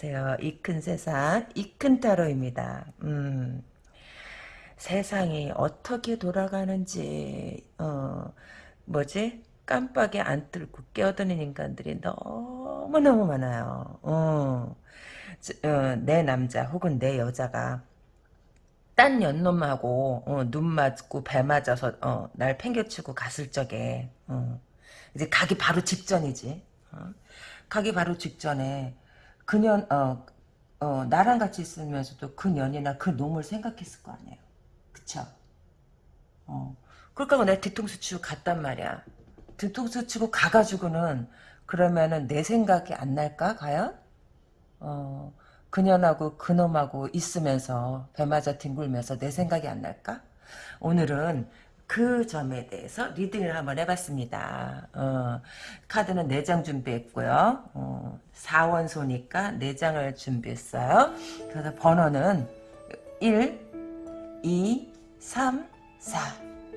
안녕하세요. 이 큰 세상, 이큰 타로입니다. 음, 세상이 어떻게 돌아가는지, 어, 뭐지? 깜빡이 안 뚫고 깨어드는 인간들이 너무너무 많아요. 어, 어, 내 남자 혹은 내 여자가 딴 연놈하고 어, 눈 맞고 배 맞아서 어, 날 팽개치고 갔을 적에 어, 이제 가기 바로 직전이지. 어? 가기 바로 직전에 그년 어, 어, 나랑 같이 있으면서도 그 년이나 그 놈을 생각했을 거 아니에요. 그쵸? 어. 그러니까 내가 뒤통수 치고 갔단 말이야. 뒤통수 치고 가가지고는 그러면은 내 생각이 안 날까 과연? 어. 그년하고 그놈하고 있으면서 배 맞아 뒹굴면서 내 생각이 안 날까? 오늘은 그 점에 대해서 리딩을 한번 해봤습니다. 어, 카드는 4장 준비했고요. 어, 4원소니까 4장을 준비했어요. 그래서 번호는 1, 2, 3, 4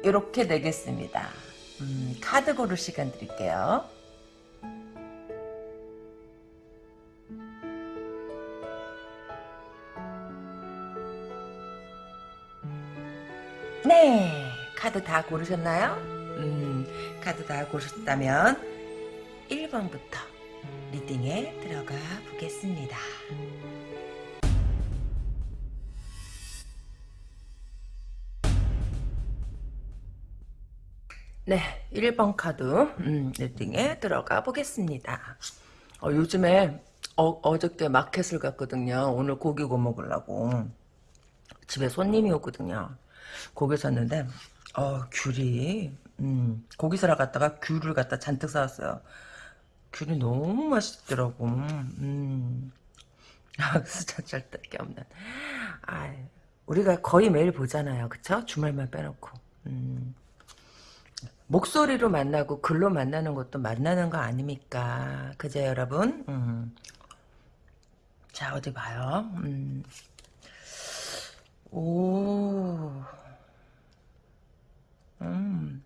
이렇게 내겠습니다. 음, 카드 고를 시간 드릴게요. 네, 카드 다 고르셨나요? 음, 카드 다 고르셨다면 1번부터 reading에 들어가 보겠습니다. 네, 1번 카드 음, reading에 들어가 보겠습니다. 어, 요즘에 어저께 마켓을 갔거든요. 오늘 고기 구워 먹으려고. 집에 손님이 오거든요. 고기 샀는데 어 귤이 음, 고기 사러 갔다가 귤을 갖다 잔뜩 사왔어요. 귤이 너무 맛있더라고. 음. 아, 수저절 게 없는. 아, 우리가 거의 매일 보잖아요. 그쵸? 주말만 빼놓고. 음. 목소리로 만나고 글로 만나는 것도 만나는 거 아닙니까? 그죠 여러분? 음. 자 어디 봐요. 음. 오. 음.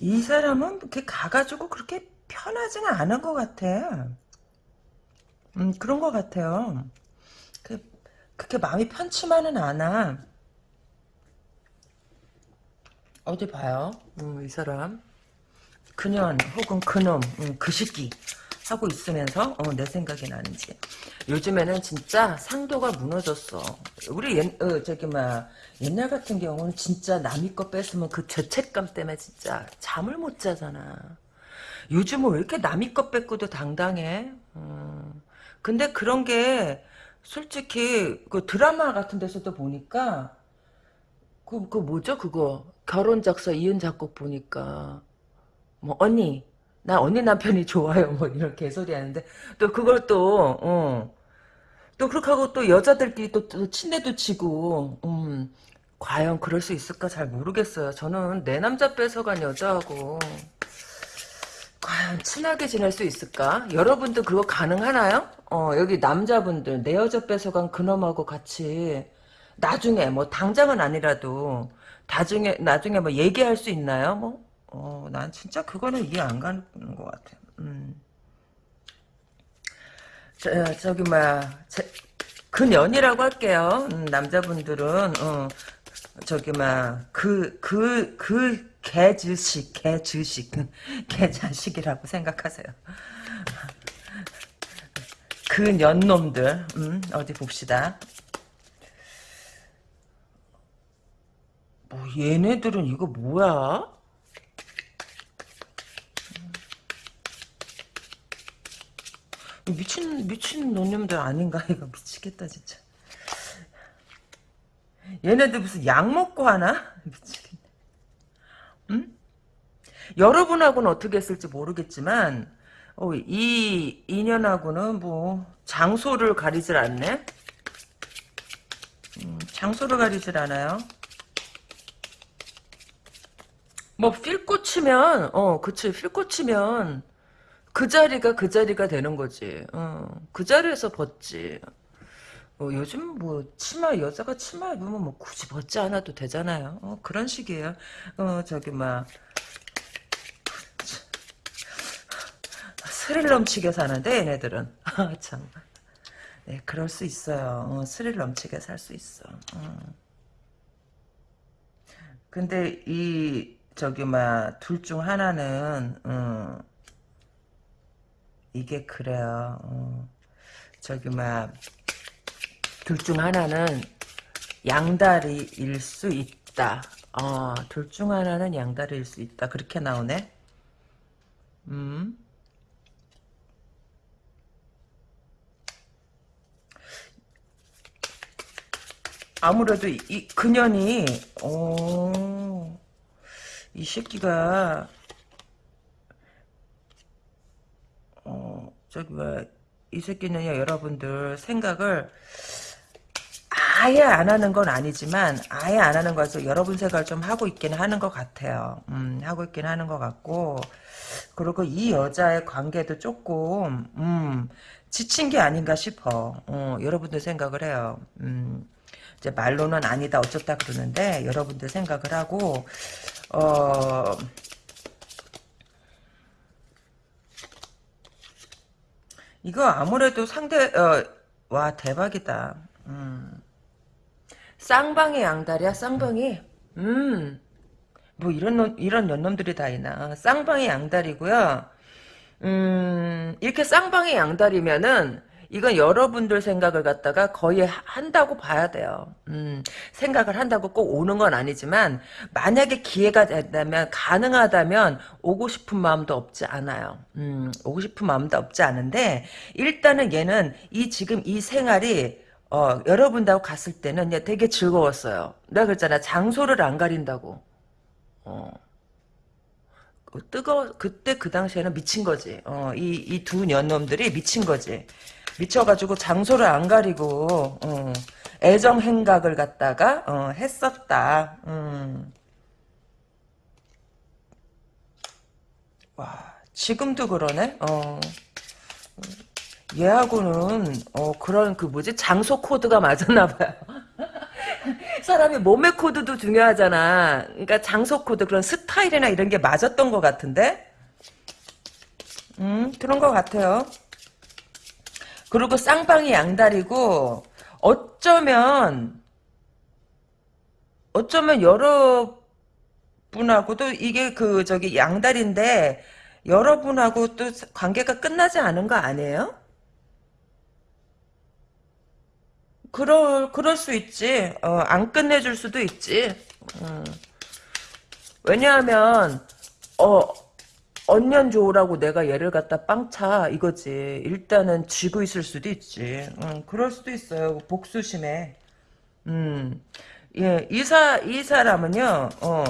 이 사람은 이렇게 가가지고 그렇게 편하지는 않은 것 같아. 음, 그런 것 같아요. 그, 그렇게 마음이 편치만은 않아. 어디 봐요. 음, 이 사람. 그년 혹은 그놈, 음, 그 시기. 하고 있으면서 어, 내 생각이 나는지. 요즘에는 진짜 상도가 무너졌어. 우리 옛, 어, 저기 막 옛날 같은 경우는 진짜 남의 거 뺏으면 그 죄책감 때문에 진짜 잠을 못 자잖아. 요즘은 왜 이렇게 남의 거 뺏고도 당당해? 어. 근데 그런 게 솔직히 그 드라마 같은 데서도 보니까 그, 그 뭐죠? 그거? 결혼 작사 이은 작곡 보니까. 뭐 언니 나 언니 남편이 좋아요. 뭐 이런 개소리 하는데 또 그걸 또 어. 또 그렇게 하고 또 여자들끼리 또, 또 친해도 치고 음, 과연 그럴 수 있을까 잘 모르겠어요. 저는 내 남자 뺏어간 여자하고 과연 친하게 지낼 수 있을까? 여러분들 그거 가능하나요? 어, 여기 남자분들 내 여자 뺏어간 그놈하고 같이 나중에 뭐 당장은 아니라도 나중에 나중에 뭐 얘기할 수 있나요? 뭐 어, 난 진짜 그거는 이해 안 가는 것 같아. 음. 저, 저기, 뭐야, 그년이라고 할게요. 음, 남자분들은, 어, 저기, 막, 그, 그, 그, 개주식, 개주식, 개자식이라고 생각하세요. 그 년놈들, 음, 어디 봅시다. 뭐, 얘네들은 이거 뭐야? 미친 미친 노념들 아닌가 이거 미치겠다 진짜. 얘네들 무슨 약 먹고 하나? 미치겠네. 응? 여러분하고는 어떻게 했을지 모르겠지만 어, 이 인연하고는 뭐 장소를 가리질 않네. 음, 장소를 가리질 않아요. 뭐 필 꽂히면 어 그치 필 꽂히면 그 자리가 그 자리가 되는 거지. 어, 그 자리에서 벗지. 어, 요즘 뭐 치마 여자가 치마 입으면 뭐 굳이 벗지 않아도 되잖아요. 어, 그런 식이에요. 어 저기 막 스릴 넘치게 사는데 얘네들은 아, 참. 네, 그럴 수 있어요. 어, 스릴 넘치게 살 수 있어. 어. 근데 이 저기 막 둘 중 하나는 어, 이게 그래요. 어. 저기 막 둘 중 하나는 양다리일 수 있다. 어, 둘 중 하나는 양다리일 수 있다. 그렇게 나오네. 음. 아무래도 이, 이 그년이 어, 이 새끼가 저기 뭐이 새끼는 여러분들 생각을 아예 안 하는 건 아니지만 아예 안 하는 거에서 여러분 생각을 좀 하고 있긴 하는 것 같아요. 음, 하고 있긴 하는 것 같고 그리고 이 여자의 관계도 조금 음, 지친 게 아닌가 싶어. 어, 여러분들 생각을 해요. 음, 이제 말로는 아니다 어쩌다 그러는데 여러분들 생각을 하고 어 이거 아무래도 상대 어, 와 대박이다. 음. 쌍방이 양다리야 쌍방이 음 뭐 이런 놈, 이런 연놈들이 다 있나 쌍방이 양다리고요 음 이렇게 쌍방이 양다리면은 이건 여러분들 생각을 갖다가 거의 한다고 봐야 돼요. 음, 생각을 한다고 꼭 오는 건 아니지만 만약에 기회가 된다면 가능하다면 오고 싶은 마음도 없지 않아요. 음, 오고 싶은 마음도 없지 않은데 일단은 얘는 이 지금 이 생활이 어, 여러분하고 갔을 때는 되게 즐거웠어요. 내가 그랬잖아. 장소를 안 가린다고. 어. 뜨거 그때 그 당시에는 미친 거지. 어, 이 이 두 년놈들이 미친 거지. 미쳐가지고 장소를 안 가리고 어, 애정 행각을 갖다가 어, 했었다. 음. 와 지금도 그러네. 어. 얘하고는 어, 그런 그 뭐지 장소 코드가 맞았나 봐요. 사람이 몸의 코드도 중요하잖아. 그러니까 장소 코드 그런 스타일이나 이런 게 맞았던 것 같은데. 음 그런 것 같아요. 그리고 쌍방이 양다리고 어쩌면 어쩌면 여러분하고도 이게 그 저기 양다리인데 여러분하고 또 관계가 끝나지 않은 거 아니에요? 그럴 그럴 수 있지. 어, 안 끝내줄 수도 있지. 음. 왜냐하면 어 언년 좋으라고 내가 얘를 갖다 빵차 이거지. 일단은 쥐고 있을 수도 있지. 음, 그럴 수도 있어요. 복수심에. 음, 예, 이사 이 사람은요. 어,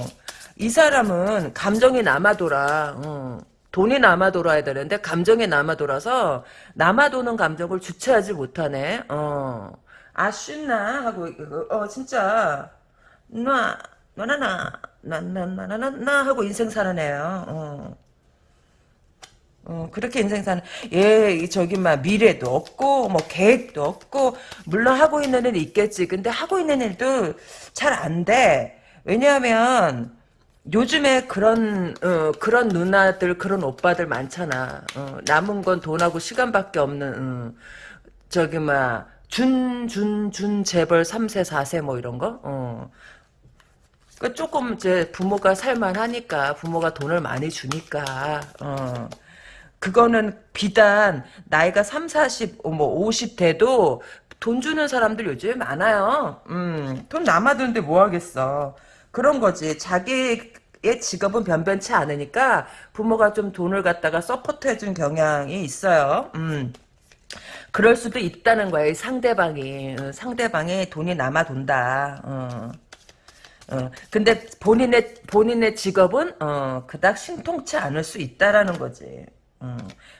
이 사람은 감정이 남아돌아. 어, 돈이 남아돌아야 되는데 감정이 남아돌아서 남아도는 감정을 주체하지 못하네. 어, 아쉽나 하고 어 진짜 나 나나나 나나나나나 하고 인생 살아내요. 어. 어, 그렇게 인생 사는, 예, 저기, 막, 미래도 없고, 뭐, 계획도 없고, 물론 하고 있는 일은 있겠지. 근데 하고 있는 일도 잘 안 돼. 왜냐하면, 요즘에 그런, 어, 그런 누나들, 그런 오빠들 많잖아. 어, 남은 건 돈하고 시간밖에 없는, 어, 저기, 막, 준, 준, 준, 재벌 3세, 4세 뭐 이런 거? 어. 그 조금 이제 부모가 살만하니까, 부모가 돈을 많이 주니까, 어. 그거는 비단 나이가 3, 40, 뭐 50 돼도 돈 주는 사람들 요즘에 많아요. 음, 돈 남아도는데 뭐 하겠어. 그런 거지. 자기의 직업은 변변치 않으니까 부모가 좀 돈을 갖다가 서포트해준 경향이 있어요. 음. 그럴 수도 있다는 거야. 상대방이 어, 상대방이 돈이 남아 돈다. 어. 어. 근데 본인의 본인의 직업은 어, 그닥 신통치 않을 수 있다라는 거지. 음,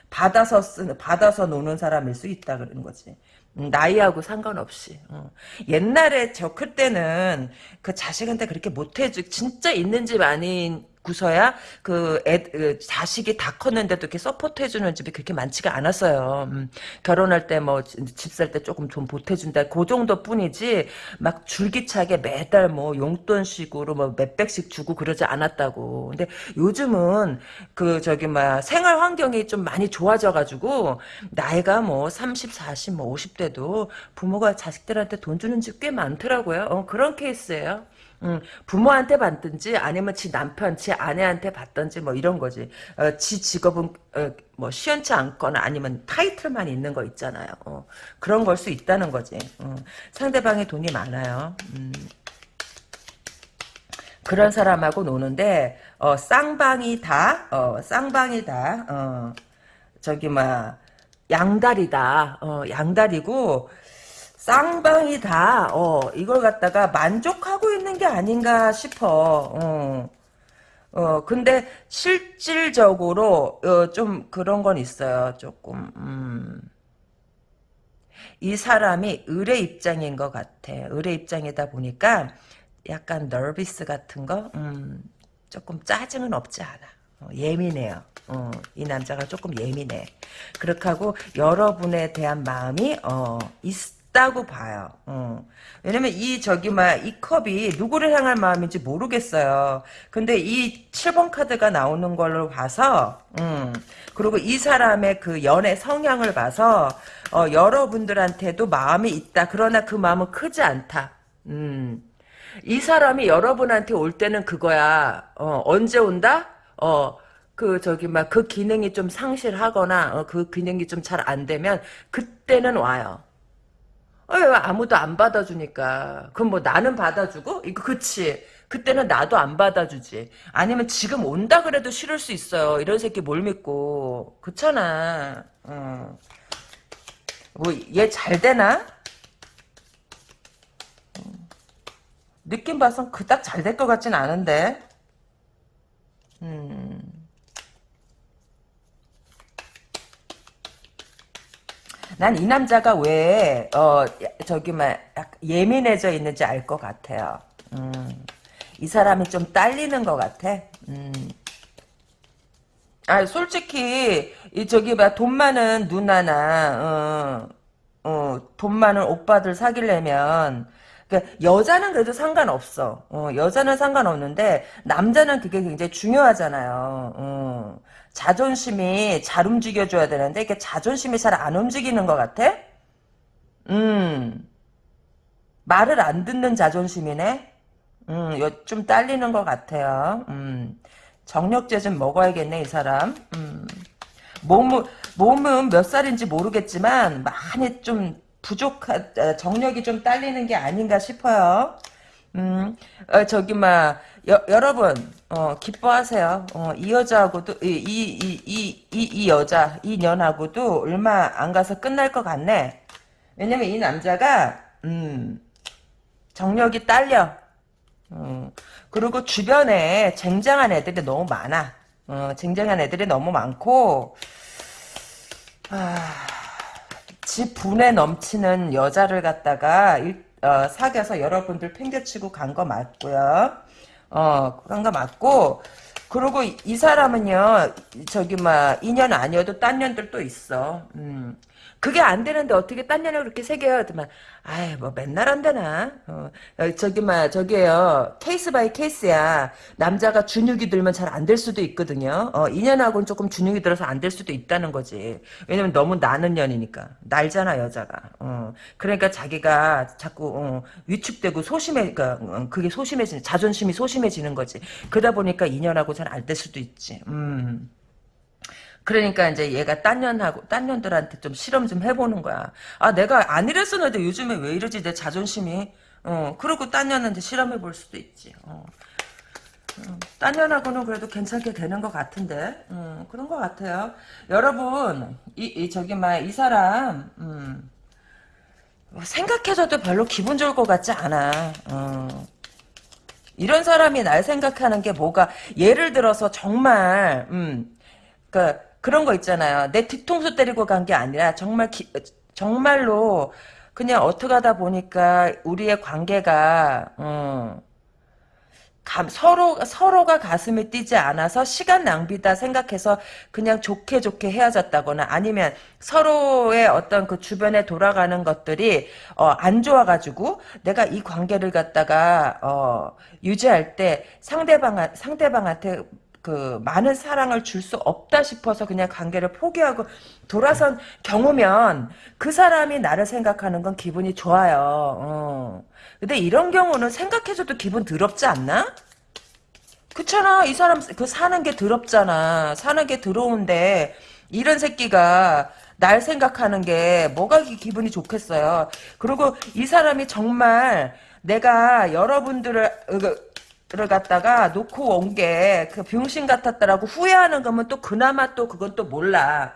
받아서 쓰는 받아서 노는 사람일 수 있다 그러는 거지. 음, 나이하고 상관없이. 어. 옛날에 저 클 때는 그 자식한테 그렇게 못해주 진짜 있는 집 아닌 고서야 그, 애, 그 자식이 다 컸는데도 이렇게 support 해주는 집이 그렇게 많지가 않았어요. 음, 결혼할 때 뭐 집 살 때 조금 돈 보태준다 그 정도뿐이지 막 줄기차게 매달 뭐 용돈식으로 뭐 몇백씩 주고 그러지 않았다고. 근데 요즘은 그 저기 막 생활 환경이 좀 많이 좋아져가지고 나이가 뭐 30, 40, 뭐 50대도 부모가 자식들한테 돈 주는 집 꽤 많더라고요. 어, 그런 케이스예요. 음, 부모한테 받든지 아니면 지 남편, 지 아내한테 받든지 뭐 이런 거지. 어, 지 직업은 어, 뭐 시원치 않거나 아니면 타이틀만 있는 거 있잖아요. 어, 그런 걸 수 있다는 거지. 어, 상대방이 돈이 많아요. 음. 그런 사람하고 노는데 어, 쌍방이다. 어, 쌍방이다. 어, 저기 막 양다리다. 어, 양다리고 쌍방이 다. 어, 이걸 갖다가 만족하고 있는 게 아닌가 싶어. 어. 어, 근데 실질적으로 어, 좀 그런 건 있어요. 조금. 음. 이 사람이 의뢰 입장인 것 같아. 의뢰 입장이다 보니까 약간 너비스 같은 거, 음, 조금 짜증은 없지 않아. 어, 예민해요. 어, 이 남자가 조금 예민해. 그렇게 하고 여러분에 대한 마음이 어, 있 다고 봐요. 어. 왜냐면 이 저기 막이 컵이 누구를 향할 마음인지 모르겠어요. 근데 이 7번 카드가 나오는 걸로 봐서 음, 그리고 이 사람의 그 연애 성향을 봐서 어, 여러분들한테도 마음이 있다. 그러나 그 마음은 크지 않다. 음. 이 사람이 여러분한테 올 때는 그거야. 어, 언제 온다? 어, 그 저기 막 그 기능이 좀 상실하거나 어, 그 기능이 좀 잘 안 되면 그때는 와요. 어, 왜 아무도 안 받아주니까. 그럼 뭐 나는 받아주고? 이거 그치. 그때는 나도 안 받아주지. 아니면 지금 온다 그래도 싫을 수 있어요. 이런 새끼 뭘 믿고. 그렇잖아. 어. 뭐얘 잘 되나? 느낌 봐선 그닥 잘 될 것 같진 않은데. 음. 난 이 남자가 왜, 어, 저기, 막, 예민해져 있는지 알 것 같아요. 음. 이 사람이 좀 딸리는 것 같아. 음. 아, 솔직히, 이, 저기, 막, 돈 많은 누나나, 어, 어, 돈 많은 오빠들 사귀려면, 그러니까 여자는 그래도 상관없어. 어, 여자는 상관없는데 남자는 그게 굉장히 중요하잖아요. 어, 자존심이 잘 움직여줘야 되는데 이게 자존심이 잘 안 움직이는 것 같아? 음, 말을 안 듣는 자존심이네. 음, 좀 딸리는 것 같아요. 음, 정력제 좀 먹어야겠네 이 사람. 음, 몸은 몸은 몇 살인지 모르겠지만 많이 좀 부족한 어, 정력이 좀 딸리는 게 아닌가 싶어요. 음, 어, 저기 막 여러분 어, 기뻐하세요. 어, 이 여자하고도 이 이 이 이 이 여자 이 년하고도 얼마 안 가서 끝날 것 같네. 왜냐면 이 남자가 음, 정력이 딸려. 음, 그리고 주변에 쟁쟁한 애들이 너무 많아. 어, 쟁쟁한 애들이 너무 많고 아. 지 분에 넘치는 여자를 갖다가 일, 어, 사귀어서 여러분들 팽개치고 간 거 맞고요. 어, 간거 맞고 그리고 이, 이, 사람은요, 저기, 막, 인연 아니어도 딴 년들 또 있어. 음. 그게 안 되는데 어떻게 딴 년을 그렇게 사겨요? 그만 아이, 뭐 맨날 안 되나? 어, 저기, 막, 저기에요. case by case야. 남자가 주눅이 들면 잘 안 될 수도 있거든요. 어, 이년하고는 조금 주눅이 들어서 안 될 수도 있다는 거지. 왜냐면 너무 나는 년이니까. 날잖아, 여자가. 어, 그러니까 자기가 자꾸, 어, 위축되고 소심해, 그러니까, 어, 그게 소심해지는, 자존심이 소심해지는 거지. 그러다 보니까 이년하고 잘 안 될 수도 있지. 음. 그러니까 이제 얘가 딴 년하고 딴 년들한테 좀 실험 좀 해보는 거야. 아 내가 안 이랬었는데 요즘에 왜 이러지 내 자존심이. 어 그리고 딴 년한테 실험해 볼 수도 있지. 어. 어, 딴 년하고는 그래도 괜찮게 되는 것 같은데 음, 그런 것 같아요. 여러분 이, 이 저기 막이 사람 음, 생각해줘도 별로 기분 좋을 것 같지 않아. 어. 이런 사람이 날 생각하는 게 뭐가 예를 들어서 정말 음, 그 그런 거 있잖아요. 내 뒤통수 때리고 간 게 아니라 정말 기, 정말로 그냥 어떻게 하다 보니까 우리의 관계가 어, 감, 서로, 서로가 가슴이 뛰지 않아서 시간 낭비다 생각해서 그냥 좋게 좋게 헤어졌다거나 아니면 서로의 어떤 그 주변에 돌아가는 것들이, 어, 안 좋아가지고 내가 이 관계를 갖다가, 어, 유지할 때 상대방, 상대방한테 그 많은 사랑을 줄 수 없다 싶어서 그냥 관계를 포기하고 돌아선 경우면 그 사람이 나를 생각하는 건 기분이 좋아요. 어. 근데 이런 경우는 생각해줘도 기분 더럽지 않나? 그렇잖아. 이 사람 그 사는 게 더럽잖아. 사는 게 더러운데 이런 새끼가 날 생각하는 게 뭐가 기- 기분이 좋겠어요. 그리고 이 사람이 정말 내가 여러분들을 갖다가 놓고 온 게 그 병신 같았다라고 후회하는 거면 또 그나마 또 그건 또 몰라.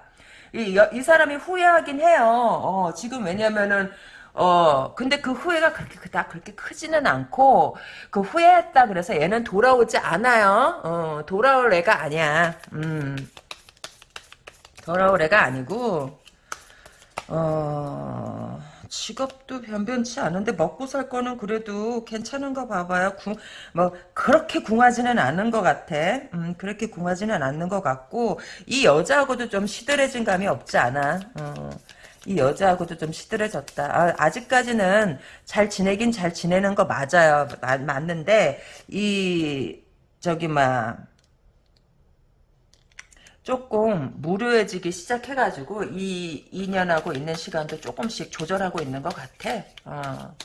이, 여- 이 사람이 후회하긴 해요. 어, 지금 왜냐면은 어, 근데 그 후회가 그렇게 그닥 그렇게 크지는 않고 그 후회했다 그래서 얘는 돌아오지 않아요. 어, 돌아올 애가 아니야. 음. 돌아올 애가 아니고 어, 직업도 변변치 않은데 먹고 살 거는 그래도 괜찮은 거 봐봐요. 궁, 뭐 그렇게 궁하지는 않은 것 같아. 음, 그렇게 궁하지는 않는 것 같고 이 여자하고도 좀 시들해진 감이 없지 않아. 어, 이 여자하고도 좀 시들해졌다. 아, 직까지는잘 지내긴 잘 지내는 거 맞아요. 마- 맞는데 이 저기 막 조금 무료해지기 시작해가지고 이 인연하고 있는 시간도 조금씩 조절하고 있는 것 같아. 어.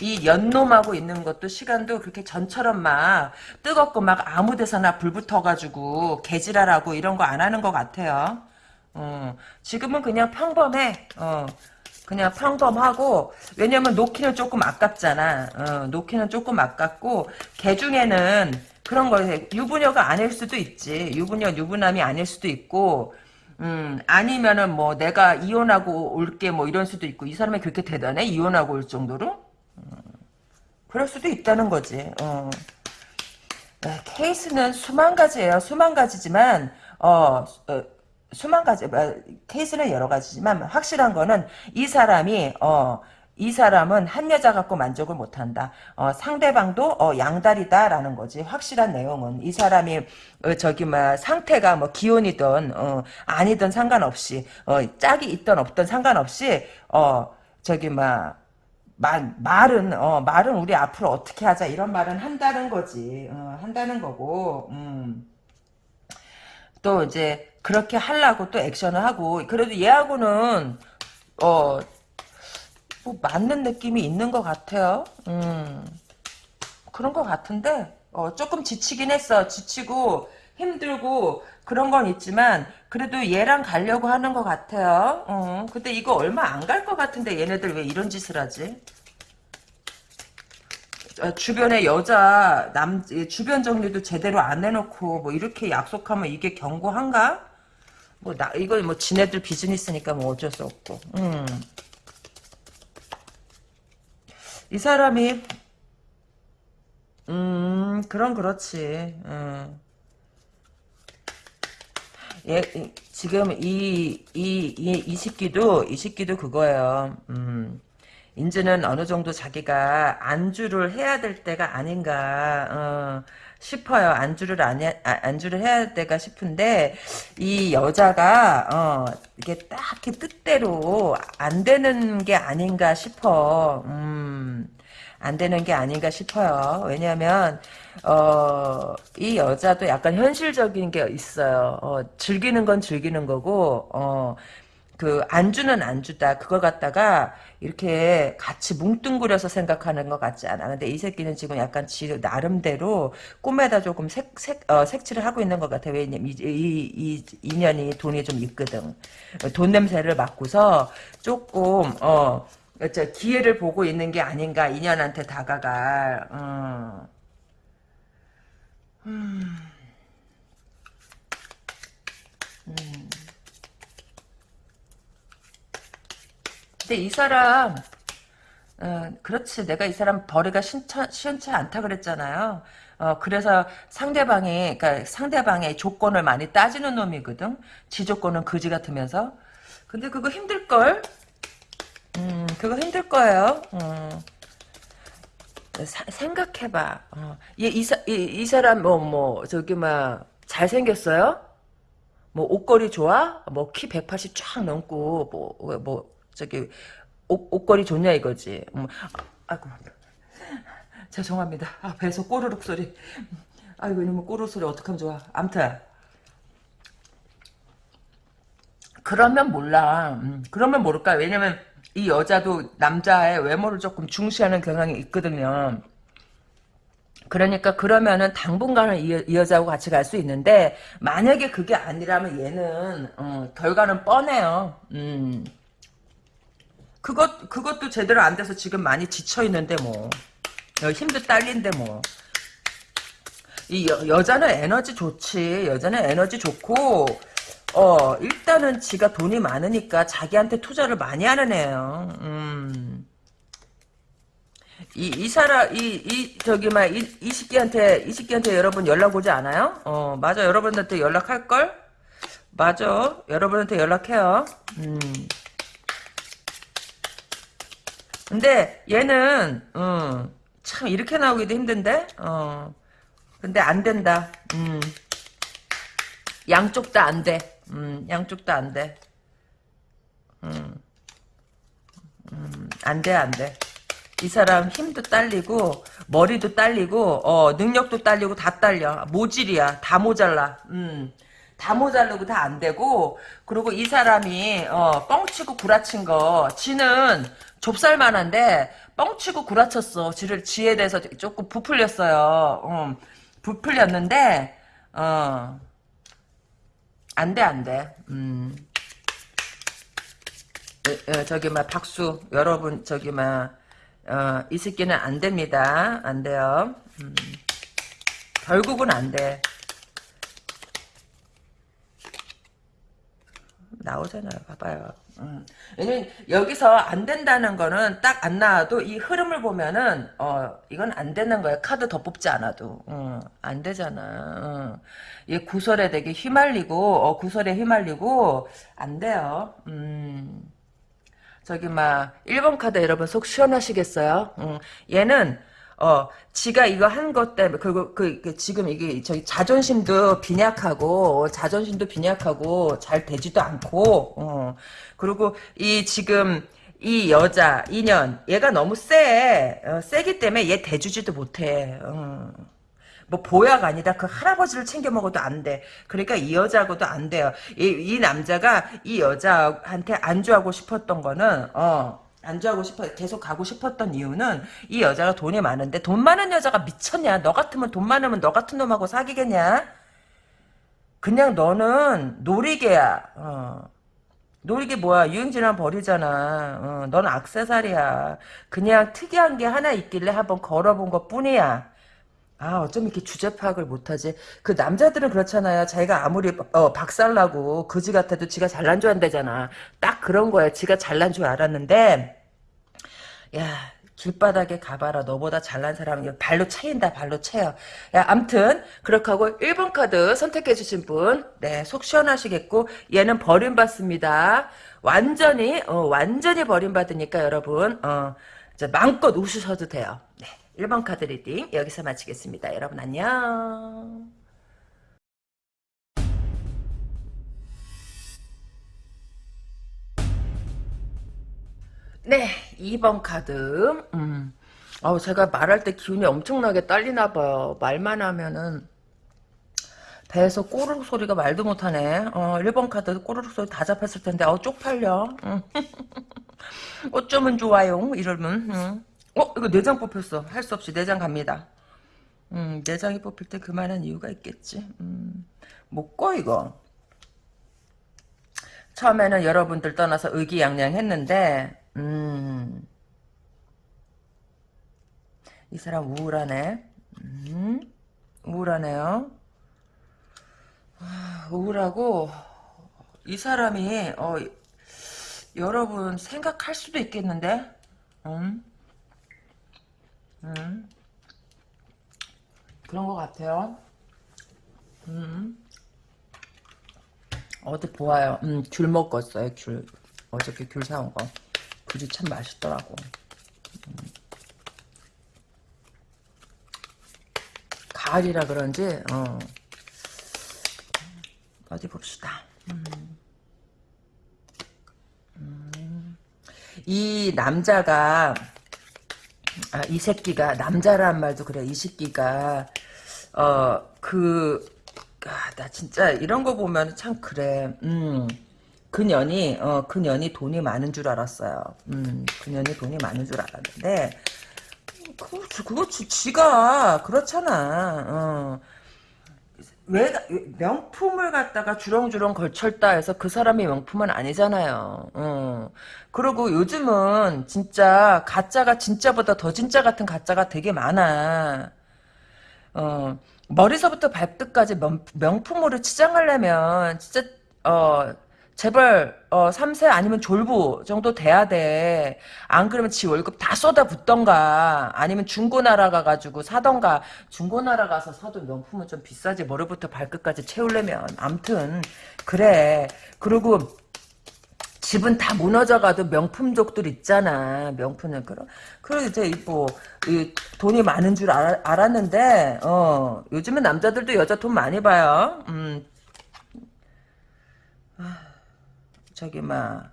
이 연놈하고 있는 것도 시간도 그렇게 전처럼 막 뜨겁고 막 아무 데서나 불 붙어가지고 개지랄하고 이런 거 안 하는 것 같아요. 어. 지금은 그냥 평범해. 어. 그냥 평범하고 왜냐면 놓기는 조금 아깝잖아. 어, 놓기는 조금 아깝고 개 중에는 그런 거 유부녀가 아닐 수도 있지. 유부녀 유부남이 아닐 수도 있고 음 아니면은 뭐 내가 이혼하고 올게 뭐 이런 수도 있고 이 사람이 그렇게 대단해 이혼하고 올 정도로 음, 그럴 수도 있다는 거지. 어. 네, 케이스는 수만 가지예요. 수만 가지지만 어, 어, 수만 가지 어, 케이스는 여러 가지지만 확실한 거는 이 사람이 어, 이 사람은 한 여자 갖고 만족을 못한다. 어, 상대방도 어, 양다리다라는 거지. 확실한 내용은 이 사람이 어, 저기 뭐 상태가 뭐 기혼이든 어, 아니든 상관없이 어, 짝이 있든 없든 상관없이 어, 저기 막 말, 말은, 어, 말은 우리 앞으로 어떻게 하자, 이런 말은 한다는 거지. 어, 한다는 거고, 음. 또 이제, 그렇게 하려고 또 액션을 하고, 그래도 얘하고는, 어, 뭐, 맞는 느낌이 있는 것 같아요. 음. 그런 것 같은데, 어, 조금 지치긴 했어. 지치고, 힘들고, 그런 건 있지만, 그래도 얘랑 가려고 하는 것 같아요. 어, 근데 이거 얼마 안 갈 것 같은데, 얘네들 왜 이런 짓을 하지? 어, 주변에 여자 남 주변 정리도 제대로 안 해놓고 뭐 이렇게 약속하면 이게 경고한가? 뭐 나 이거 뭐 지네들 비즈니스니까 뭐 어쩔 수 없고. 음. 이 사람이 음 그럼 그렇지. 음. 예, 이- 지금 이, 이, 이, 이 시기도, 이 시기도 그거예요. 음, 이제는 어느 정도 자기가 안주를 해야 될 때가 아닌가, 어, 싶어요. 안주를 안 해, 아, 안주를 해야 될 때가 싶은데, 이 여자가, 어, 이게 딱히 뜻대로 안 되는 게 아닌가 싶어. 음. 안 되는 게 아닌가 싶어요. 왜냐하면 어, 이 여자도 약간 현실적인 게 있어요. 어, 즐기는 건 즐기는 거고 어, 그 안주는 안주다. 그걸 갖다가 이렇게 같이 뭉뚱그려서 생각하는 것 같지 않아. 근데 이 새끼는 지금 약간 지 나름대로 꿈에다 조금 색, 색, 어, 색칠을 하고 있는 것 같아. 왜냐면 이, 이, 이 인연이 돈이 좀 있거든. 돈 냄새를 맡고서 조금 어. 저 기회를 보고 있는 게 아닌가 인연한테 다가갈 어. 음. 음. 근데 이 사람 어, 그렇지 내가 이 사람 벌이가 신차, 시원치 않다 그랬잖아요 어, 그래서 상대방이 그러니까 상대방의 조건을 많이 따지는 놈이거든 지 조건은 거지 같으면서 근데 그거 힘들걸 음, 그거 힘들 거예요. 음. 사- 생각해봐. 어. 얘, 이, 사, 이, 이 사람 뭐 뭐 저기 막 잘생겼어요? 뭐 옷걸이 좋아? 뭐 키 180 쫙 넘고 뭐 뭐 저기 옷, 옷걸이 좋냐 이거지. 음, 아, 아이고 죄송합니다. 아, 배에서 꼬르륵 소리. 아이고 이놈의 꼬르륵 소리 어떡하면 좋아. 암튼 그러면 몰라. 음, 그러면 모를까. 왜냐면 이 여자도 남자의 외모를 조금 중시하는 경향이 있거든요. 그러니까 그러면은 당분간은 이, 이 여자하고 같이 갈 수 있는데 만약에 그게 아니라면 얘는 어, 결과는 뻔해요. 음. 그것 그것도 제대로 안 돼서 지금 많이 지쳐 있는데 뭐 어, 힘도 딸린데 뭐. 이 여, 여자는 에너지 좋지. 여자는 에너지 좋고 어 일단은 지가 돈이 많으니까 자기한테 투자를 많이 하는 애예요. 음. 이, 이 사람, 이, 이, 저기, 막, 이, 이 새끼한테, 이 새끼한테 여러분 연락 오지 않아요? 어, 맞아. 여러분한테 연락할걸? 맞아. 여러분한테 연락해요. 음. 근데 얘는, 음, 참, 이렇게 나오기도 힘든데? 어. 근데 안 된다. 음. 양쪽 다 안 돼. 음, 양쪽 다 안 돼. 음. 음, 안 돼, 안 돼. 이 사람 힘도 딸리고 머리도 딸리고 어 능력도 딸리고 다 딸려 모질이야 다 모자라 음다 모자르고 다 안 되고 그리고 이 사람이 어 뻥치고 구라친 거 지는 좁쌀만한데 뻥치고 구라쳤어 지를 지에 대해서 조금 부풀렸어요 음, 부풀렸는데 어 안 돼 안 돼 음 에, 에, 저기 막 박수 여러분 저기 막 어, 이 새끼는 안 됩니다. 안 돼요. 음. 결국은 안 돼. 나오잖아요. 봐봐요. 음. 왜냐면 여기서 안 된다는 거는 딱 안 나와도 이 흐름을 보면은 어 이건 안 되는 거야. 카드 더 뽑지 않아도 어, 안 되잖아. 어. 얘 구설에 되게 휘말리고 어, 구설에 휘말리고 안 돼요. 음. 저기 막 1번 카드 여러분 속 시원하시겠어요? 음, 얘는 어 지가 이거 한 것 때문에 그리고 그, 그 지금 이게 저기 자존심도 빈약하고 자존심도 빈약하고 잘 되지도 않고 어 그리고 이 지금 이 여자 인연 얘가 너무 세 어, 세기 때문에 얘 대주지도 못해 어. 뭐 보약 아니다. 그 할아버지를 챙겨 먹어도 안 돼. 그러니까 이 여자하고도 안 돼요. 이, 이 남자가 이 여자한테 안주하고 싶었던 거는 어 안주하고 싶어 계속 가고 싶었던 이유는 이 여자가 돈이 많은데 돈 많은 여자가 미쳤냐? 너 같으면 돈 많으면 너 같은 놈하고 사귀겠냐? 그냥 너는 놀이개야. 어. 놀이개 뭐야? 유행질환 버리잖아. 어, 넌 악세사리야. 그냥 특이한 게 하나 있길래 한번 걸어본 것 뿐이야. 아, 어쩜 이렇게 주제 파악을 못하지? 그 남자들은 그렇잖아요. 자기가 아무리 어, 박살나고 그지 같아도 지가 잘난 줄 안다잖아. 딱 그런 거야. 지가 잘난 줄 알았는데 야 길바닥에 가봐라. 너보다 잘난 사람은 발로 차인다. 발로 차요. 야, 암튼 그렇게 하고 1번 카드 선택해 주신 분, 네, 속 시원하시겠고 얘는 버림받습니다. 완전히 어, 완전히 버림받으니까 여러분 어, 이제 마음껏 웃으셔도 돼요. 네. 1번 카드 reading 여기서 마치겠습니다. 여러분 안녕. 네, 2번 카드. 음. 어, 제가 말할 때 기운이 엄청나게 딸리나 봐요. 말만 하면은 배에서 꼬르륵 소리가 말도 못하네. 어, 1번 카드 꼬르륵 소리 다 잡혔을 텐데 어, 쪽팔려. 음. 어쩌면 좋아요. 이러면. 음. 어 이거 내장 뽑혔어. 할 수 없이 내장 갑니다. 음 내장이 뽑힐 때 그만한 이유가 있겠지. 음, 못꺼 이거. 처음에는 여러분들 떠나서 의기양양했는데 음, 이 사람 우울하네. 음, 우울하네요. 아, 우울하고 이 사람이 어, 여러분 생각할 수도 있겠는데 음? 음. 그런 것 같아요. 음. 어디 보아요. 음, 귤 먹었어요, 귤. 어저께 귤 사온 거. 귤이 참 맛있더라고. 음. 가을이라 그런지 어. 어디 봅시다. 음. 음. 이 남자가 아, 이 새끼가 남자란 말도 그래. 이 새끼가 어그 아, 나 진짜 이런 거 보면 참 그래. 음. 그년이 어 그년이 돈이 많은 줄 알았어요. 음. 그년이 돈이 많은 줄 알았는데 그거 그거 지- 지가 그렇잖아. 어. 왜 명품을 갖다가 주렁주렁 걸쳤다 해서 그 사람이 명품은 아니잖아요. 어. 그리고 요즘은 진짜 가짜가 진짜보다 더 진짜 같은 가짜가 되게 많아. 어, 머리서부터 발끝까지 명, 명품으로 치장하려면 진짜 어 제발 어 3세 아니면 졸부 정도 돼야 돼. 안 그러면 지 월급 다 쏟아붓던가 아니면 중고나라 가가지고 사던가 중고나라 가서 사도 명품은 좀 비싸지 머리부터 발끝까지 채우려면 암튼 그래. 그리고 집은 다 무너져가도 명품족들 있잖아. 명품은 그런 그리고 이제 뭐 이, 돈이 많은 줄 알, 알았는데 어 요즘은 남자들도 여자 돈 많이 봐요. 음 저기 막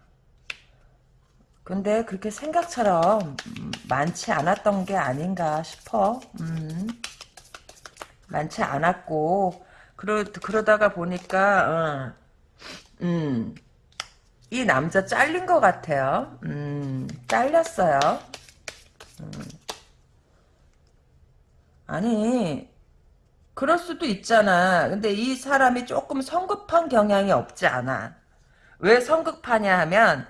근데 그렇게 생각처럼 음, 많지 않았던 게 아닌가 싶어. 음 많지 않았고 그러 그러다가 보니까 어, 음. 이 남자 잘린 것 같아요. 음, 잘렸어요. 아니, 그럴 수도 있잖아. 근데 이 사람이 조금 성급한 경향이 없지 않아. 왜 성급하냐 하면,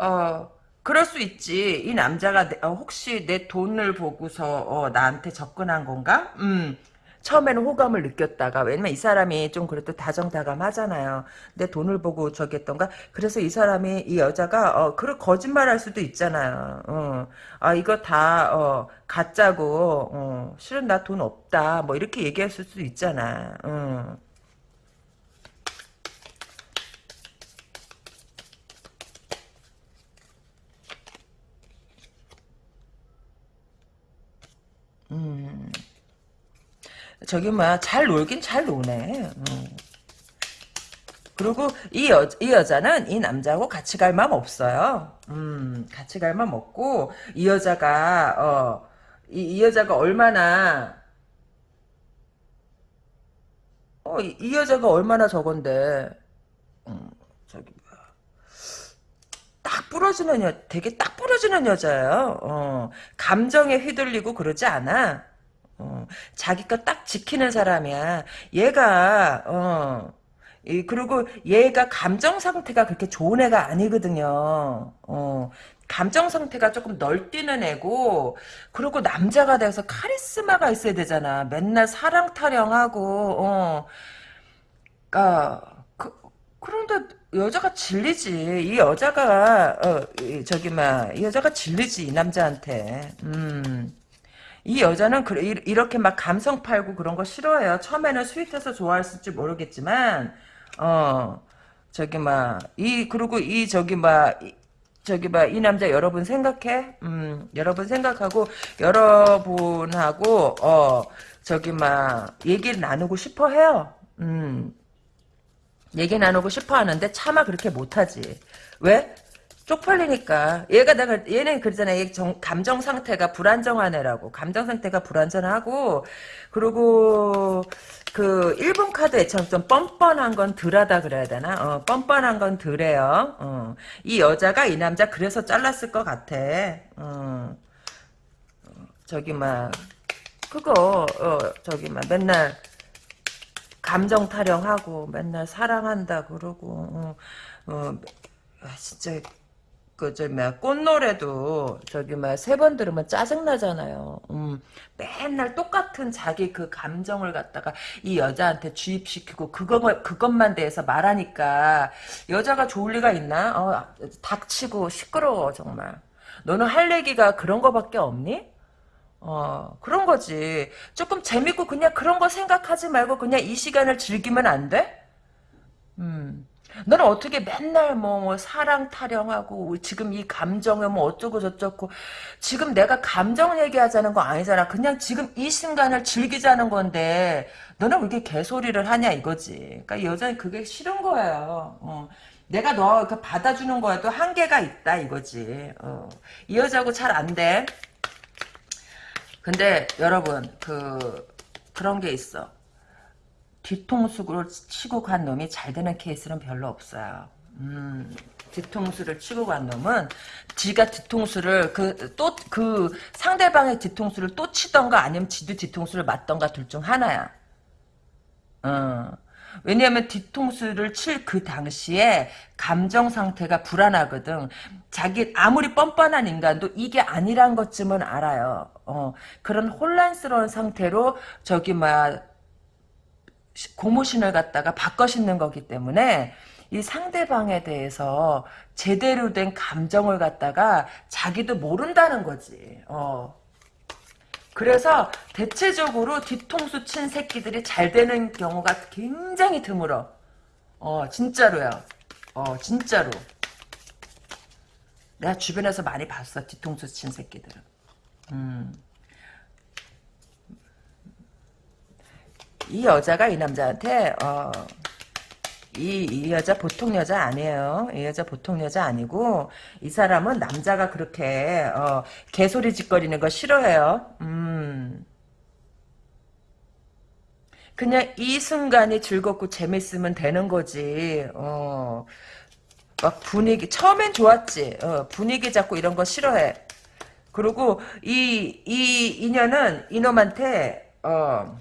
어, 그럴 수 있지. 이 남자가 내- 어, 혹시 내 돈을 보고서 어, 나한테 접근한 건가? 음. 처음에는 호감을 느꼈다가 왜냐면 이 사람이 좀 그래도 다정다감하잖아요. 내 돈을 보고 저기 했던가. 그래서 이 사람이 이 여자가 어 그런 거짓말할 수도 있잖아요. 어. 아 이거 다 어, 가짜고 어, 실은 나 돈 없다. 뭐 이렇게 얘기했을 수도 있잖아. 어. 음. 저기 뭐야 잘 놀긴 잘 노네. 어. 그리고 이, 여, 이 여자는 이 남자하고 같이 갈 마음 없어요. 음, 같이 갈 마음 없고, 이 여자가, 어, 이, 이 여자가 얼마나, 어, 이, 이 여자가 얼마나 저건데, 음, 저기, 뭐야. 딱 부러지는 여, 되게 딱 부러지는 여자예요. 어, 감정에 휘둘리고 그러지 않아. 어, 자기 거딱 지키는 사람이야. 얘가, 어, 이, 그리고 얘가 감정 상태가 그렇게 좋은 애가 아니거든요. 어, 감정 상태가 조금 널뛰는 애고, 그리고 남자가 돼서 카리스마가 있어야 되잖아. 맨날 사랑 타령하고, 어, 아, 그, 그런데 여자가 질리지. 이 여자가, 어, 이, 저기, 막, 이 여자가 질리지, 이 남자한테. 음. 이 여자는 그, 이- 이렇게 막 감성 팔고 그런 거 싫어해요. 처음에는 스윗해서 좋아했을지 모르겠지만, 어, 저기 막, 이, 그리고 이, 저기 막, 이- 저기 막, 이 남자 여러분 생각해? 음, 여러분 생각하고, 여러분하고, 어, 저기 막, 얘기를 나누고 싶어 해요. 음, 얘기 나누고 싶어 하는데 차마 그렇게 못하지. 왜? 쪽팔리니까. 얘가 내가 얘는 그러잖아. 얘 정- 감정 상태가 불안정한 애라고. 감정 상태가 불안정하고 그리고 그 일본 카드 애처럼 좀 뻔뻔한 건 덜하다 그래야 되나? 어, 뻔뻔한 건 덜해요. 어. 이 여자가 이 남자 그래서 잘랐을 것 같아. 어. 저기 막 그거 어, 저기 막 맨날 감정 타령하고 맨날 사랑한다 그러고 어, 어, 아, 진짜 그저 뭐야 꽃노래도 저기 막세번 들으면 짜증 나잖아요. 음, 맨날 똑같은 자기 그 감정을 갖다가 이 여자한테 주입시키고 그거 그것만 대해서 말하니까 여자가 좋을 리가 있나? 어, 닥치고 시끄러워 정말. 너는 할 얘기가 그런 거밖에 없니? 어, 그런 거지. 조금 재밌고 그냥 그런 거 생각하지 말고 그냥 이 시간을 즐기면 안 돼? 음. 너는 어떻게 맨날 뭐, 뭐 사랑 타령하고 지금 이 감정에 뭐 어쩌고 저쩌고 지금 내가 감정 얘기하자는 거 아니잖아. 그냥 지금 이 순간을 즐기자는 건데 너는 왜 이렇게 개소리를 하냐 이거지. 그러니까 여자는 그게 싫은 거예요. 어. 내가 너 받아주는 거에도 한계가 있다 이거지. 어. 이 여자하고 잘 안 돼. 근데 여러분 그 그런 게 있어. 뒤통수를 치고 간 놈이 잘 되는 케이스는 별로 없어요. 음, 뒤통수를 치고 간 놈은 지가 뒤통수를 그또그 상대방의 뒤통수를 또 치던가 아니면 지도 뒤통수를 맞던가 둘 중 하나야. 어. 왜냐하면 뒤통수를 칠 그 당시에 감정 상태가 불안하거든. 자기 아무리 뻔뻔한 인간도 이게 아니란 것쯤은 알아요. 어, 그런 혼란스러운 상태로 저기 막 고무신을 갖다가 바꿔 신는 거기 때문에 이 상대방에 대해서 제대로 된 감정을 갖다가 자기도 모른다는 거지. 어. 그래서 대체적으로 뒤통수 친 새끼들이 잘 되는 경우가 굉장히 드물어. 어, 진짜로요. 어, 진짜로. 내가 주변에서 많이 봤어, 뒤통수 친 새끼들은. 음. 이 여자가 이 남자한테 어, 이, 이 여자 보통 여자 아니에요. 이 여자 보통 여자 아니고 이 사람은 남자가 그렇게 어, 개소리 짓거리는 거 싫어해요. 음. 그냥 이 순간이 즐겁고 재밌으면 되는 거지. 어. 막 분위기 처음엔 좋았지. 어, 분위기 잡고 이런 거 싫어해. 그리고 이 이 인연은 이놈한테 어.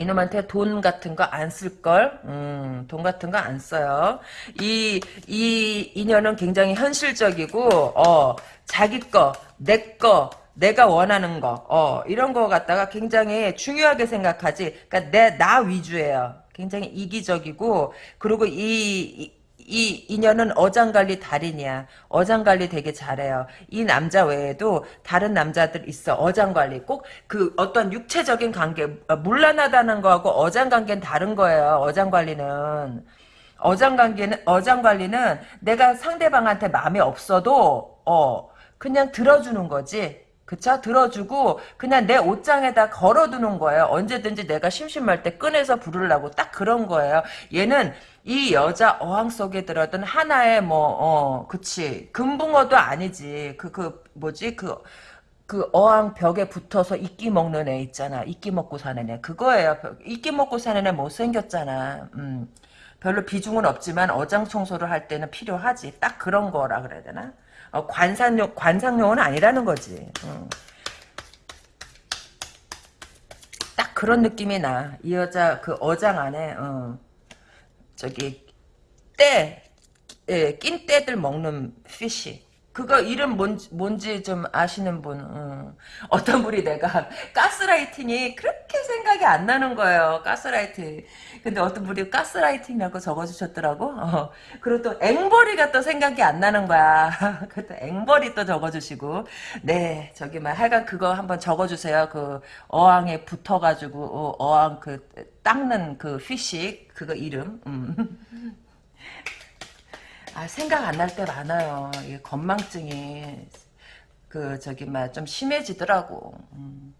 이놈한테 돈 같은 거 안 쓸걸? 음, 돈 같은 거 안 써요. 이, 이 인연은 굉장히 현실적이고, 어, 자기 거, 내 거, 내가 원하는 거, 어, 이런 거 갖다가 굉장히 중요하게 생각하지. 그니까 내, 나 위주예요. 굉장히 이기적이고, 그리고 이, 이 이 인연은 어장관리 달인이야. 어장관리 되게 잘해요. 이 남자 외에도 다른 남자들 있어. 어장관리. 꼭 그 어떤 육체적인 관계, 어, 물란하다는 거하고 어장관계는 다른 거예요. 어장관리는. 어장관계는, 어장관리는 내가 상대방한테 마음이 없어도, 어, 그냥 들어주는 거지. 그쵸? 들어주고 그냥 내 옷장에다 걸어두는 거예요. 언제든지 내가 심심할 때 꺼내서 부르려고 딱 그런 거예요. 얘는 이 여자 어항 속에 들어든 하나의 뭐, 어, 그치. 금붕어도 아니지. 그, 그, 뭐지? 그, 그 어항 벽에 붙어서 이끼 먹는 애 있잖아. 이끼 먹고 사는 애. 그거예요. 이끼 먹고 사는 애 못생겼잖아. 음. 별로 비중은 없지만 어장 청소를 할 때는 필요하지. 딱 그런 거라 그래야 되나? 어, 관상용 관상용은 아니라는 거지. 어. 딱 그런 느낌이 나. 이 여자 그 어장 안에 어. 저기 때, 예, 낀 때들 먹는 피쉬. 그거 이름 뭔지, 뭔지 좀 아시는 분 음. 어떤 분이 내가 가스라이팅이 그렇게 생각이 안 나는 거예요 가스라이팅 근데 어떤 분이 가스라이팅이라고 적어주셨더라고 어. 그리고 또 앵벌이가 또 생각이 안 나는 거야 그것도 앵벌이 또 적어주시고 네 저기 막 하여간 그거 한번 적어주세요 그 어항에 붙어가지고 어, 어항 그 닦는 그 휘식 그거 이름 음. 아, 생각 안 날 때 많아요. 이 건망증이 그 저기 막 좀 심해지더라고. 음.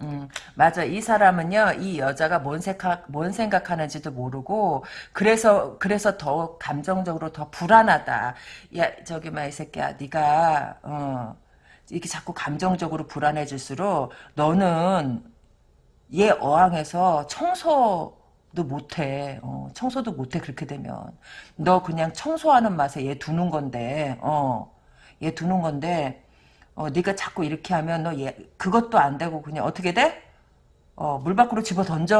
음, 맞아. 이 사람은요, 이 여자가 뭔 생각, 뭔 생각하는지도 모르고, 그래서, 그래서 더 감정적으로 더 불안하다. 야, 저기, 막, 이 새끼야, 네가 어, 이렇게 자꾸 감정적으로 불안해질수록, 너는 얘 어항에서 청소, 도 못해. 어, 청소도 못해 그렇게 되면. 너 그냥 청소하는 맛에 얘 두는 건데. 어, 얘 두는 건데. 어, 네가 자꾸 이렇게 하면 너 얘 그것도 안 되고 그냥 어떻게 돼? 어, 물 밖으로 집어 던져.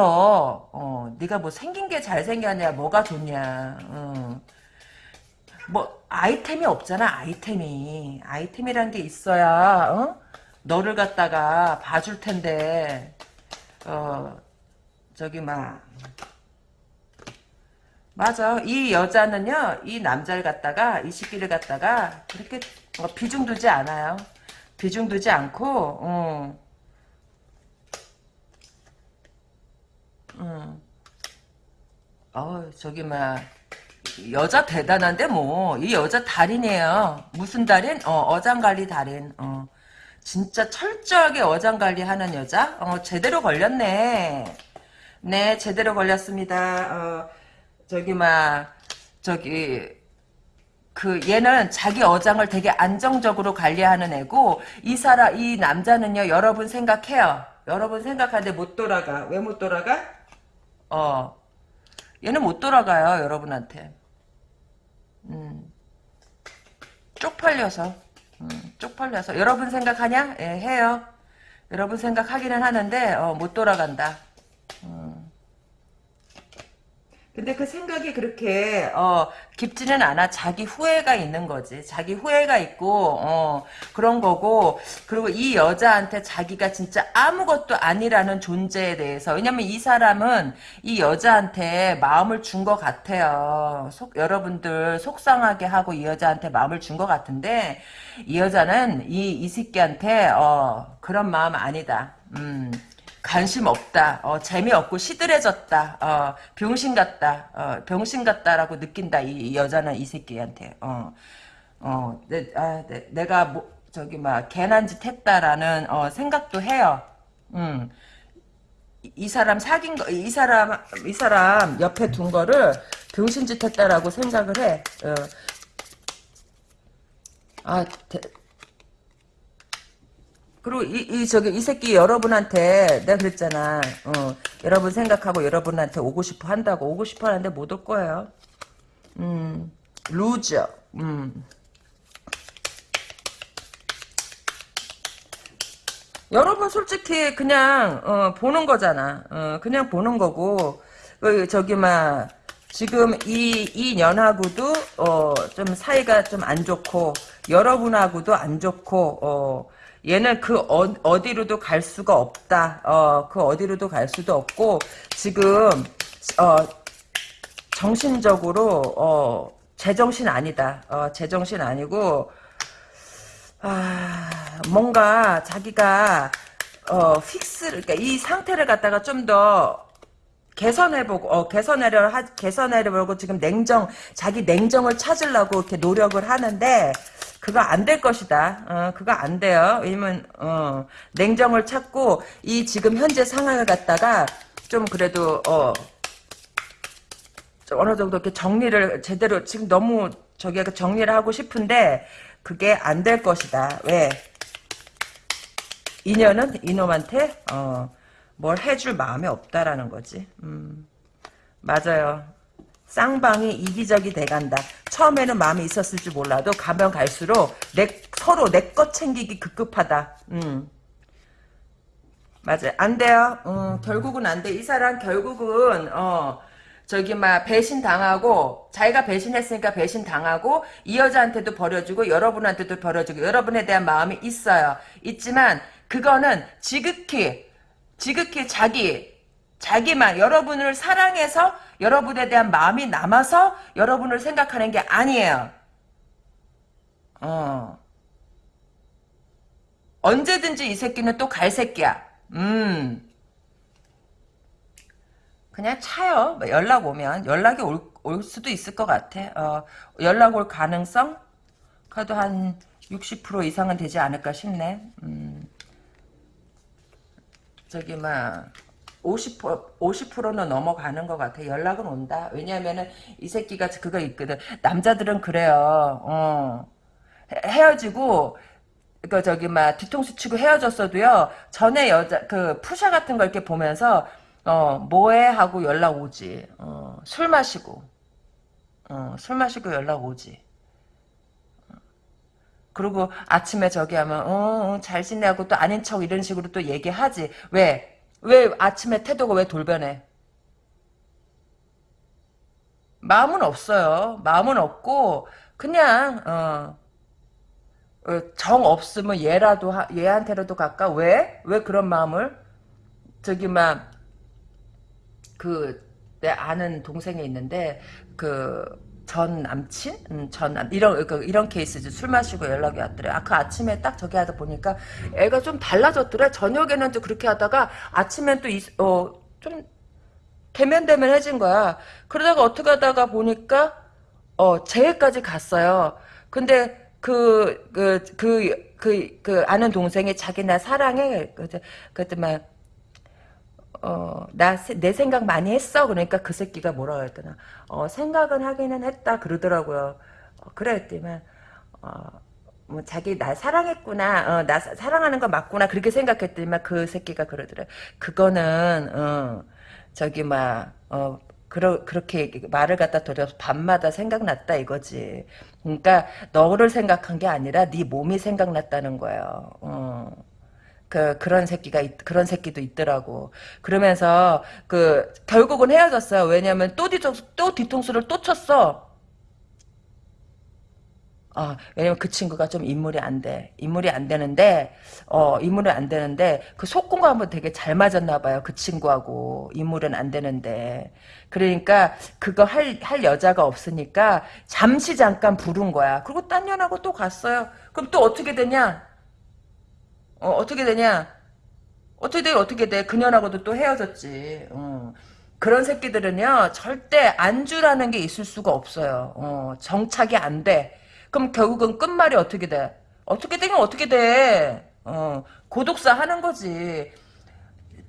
어, 네가 뭐 생긴 게 잘생겼냐, 뭐가 좋냐. 어. 뭐 아이템이 없잖아, 아이템이. 아이템이란 게 있어야 어? 너를 갖다가 봐줄 텐데. 어, 저기 막 맞아. 이 여자는요, 이 남자를 갖다가, 이 시기를 갖다가, 그렇게 어, 비중 두지 않아요. 비중 두지 않고, 어. 음. 어 저기 막 여자 대단한데 뭐 이 여자 달인이에요. 무슨 달인? 어 어장관리 달인. 어 진짜 철저하게 어장관리 하는 여자. 어 제대로 걸렸네. 네 제대로 걸렸습니다. 어 저기 막 저기 그 얘는 자기 어장을 되게 안정적으로 관리하는 애고 이 사람 이 남자는요 여러분 생각해요. 여러분 생각하는데 못 돌아가. 왜 못 돌아가? 어 얘는 못 돌아가요, 여러분한테. 음, 쪽팔려서. 음, 쪽팔려서. 여러분 생각하냐? 예, 해요. 여러분 생각하기는 하는데, 어, 못 돌아간다. 음. 근데 그 생각이 그렇게 어 깊지는 않아. 자기 후회가 있는 거지. 자기 후회가 있고 어 그런 거고. 그리고 이 여자한테 자기가 진짜 아무것도 아니라는 존재에 대해서. 왜냐면 이 사람은 이 여자한테 마음을 준 것 같아요. 속 여러분들 속상하게 하고 이 여자한테 마음을 준 것 같은데 이 여자는 이 이 새끼한테 어 그런 마음 아니다. 음 관심 없다. 어, 재미없고 시들해졌다. 어, 병신 같다. 어, 병신 같다라고 느낀다. 이, 이 여자는 이 새끼한테. 어, 어, 내, 아, 내, 가 뭐, 저기 막 개난 짓 했다라는 어, 생각도 해요. 음. 이, 이 사람 사귄 거, 이 사람 이 사람 옆에 둔 거를 병신짓 했다라고 생각을 해. 어. 아, 대, 그리고 이, 이 저기 이 새끼 여러분한테 내가 그랬잖아. 어, 여러분 생각하고 여러분한테 오고 싶어 한다고 오고 싶어 하는데 못 올 거예요. 음, loser. 음. 여러분 솔직히 그냥 어, 보는 거잖아. 어, 그냥 보는 거고 그, 저기 막 지금 이이 년하고도 어, 좀 사이가 좀 안 좋고 여러분하고도 안 좋고 어, 얘는 그 어, 디로도 갈 수가 없다. 어, 그 어디로도 갈 수도 없고 지금 어, 정신적으로 어, 제정신 아니다. 어, 제정신 아니고 아, 뭔가 자기가 어, fix 그러니까 이 상태를 갖다가 좀더 개선해보고 어, 개선하려 하, 개선하려고 지금 냉정 자기 냉정을 찾으려고 이렇게 노력을 하는데 그거 안 될 것이다. 어, 그거 안 돼요. 왜냐면 어, 냉정을 찾고 이 지금 현재 상황을 갖다가 좀 그래도 어, 좀 어느 정도 이렇게 정리를 제대로 지금 너무 저기 정리를 하고 싶은데 그게 안 될 것이다. 왜? 인연은 이놈한테 어, 뭘 해줄 마음이 없다라는 거지. 음, 맞아요. 쌍방이 이기적이 돼간다. 처음에는 마음이 있었을지 몰라도 가면 갈수록 내 서로 내 것 챙기기 급급하다. 음. 맞아요. 안 돼요. 음, 결국은 안 돼. 이 사람 결국은 어 저기 막 배신 당하고 자기가 배신했으니까 배신 당하고 이 여자한테도 버려주고 여러분한테도 버려주고 여러분에 대한 마음이 있어요. 있지만 그거는 지극히 지극히 자기 자기만 여러분을 사랑해서 여러분에 대한 마음이 남아서 여러분을 생각하는 게 아니에요. 어. 언제든지 이 새끼는 또 갈 새끼야. 음. 그냥 차요. 뭐 연락 오면 연락이 올, 올 수도 있을 것 같아. 어, 연락 올 가능성? 그래도 한 60% 이상은 되지 않을까 싶네. 음. 저기 막 50% 50%는 넘어가는 것 같아. 연락은 온다. 왜냐하면은 이 새끼가 그거 있거든. 남자들은 그래요. 어. 헤어지고 그 저기 막 뒤통수 치고 헤어졌어도요. 전에 여자 그 푸샤 같은 걸 이렇게 보면서 어 뭐해 하고 연락 오지. 어, 술 마시고 어, 술 마시고 연락 오지. 그리고 아침에 저기 하면 어, 어 잘 지내고 또 아닌 척 이런 식으로 또 얘기하지. 왜? 왜 아침에 태도가 왜 돌변해? 마음은 없어요. 마음은 없고 그냥 어, 어, 정 없으면 얘라도 하, 얘한테라도 갈까? 왜? 왜 그런 마음을? 저기 막 그 내 아는 동생이 있는데 그 전 남친, 음, 전 남, 이런 그, 이런 케이스지 술 마시고 연락이 왔더래. 아그 아침에 딱 저기 하다 보니까 애가 좀 달라졌더래. 저녁에는 또 그렇게 하다가 아침엔 또어좀 대면대면해진 거야. 그러다가 어떻게 하다가 보니까 어 재회까지 갔어요. 근데 그 그 그 그 그 아는 동생이 자기 나 사랑해 그때 그때 막 어, 나, 내 생각 많이 했어? 그러니까 그 새끼가 뭐라고 했더나, 어, 생각은 하기는 했다, 그러더라고요. 어, 그랬더만, 어, 뭐, 자기 나 사랑했구나, 어, 나 사, 사랑하는 거 맞구나, 그렇게 생각했더니만 그 새끼가 그러더래. 그거는, 어, 저기, 막, 어, 그러, 그렇게 말을 갖다 돌려서 밤마다 생각났다 이거지. 그러니까 너를 생각한 게 아니라 네 몸이 생각났다는 거예요. 어. 그 그런 새끼가 있, 그런 새끼도 있더라고. 그러면서 그 결국은 헤어졌어요. 왜냐면 또 뒤통수 또 뒤통수를 또 쳤어. 아, 왜냐면 그 친구가 좀 인물이 안 돼. 인물이 안 되는데, 어, 인물이 안 되는데, 그 속공과 한번 되게 잘 맞았나 봐요. 그 친구하고. 인물은 안 되는데. 그러니까, 그거 할, 할 여자가 없으니까, 잠시 잠깐 부른 거야. 그리고 딴 년하고 또 갔어요. 그럼 또 어떻게 되냐? 어, 어떻게 되냐? 어떻게 돼, 어떻게 돼? 그년하고도 또 헤어졌지. 어. 그런 새끼들은요, 절대 안주라는 게 있을 수가 없어요. 어, 정착이 안 돼. 그럼 결국은 끝말이 어떻게 돼? 어떻게 되긴 어떻게 돼? 어, 고독사 하는 거지.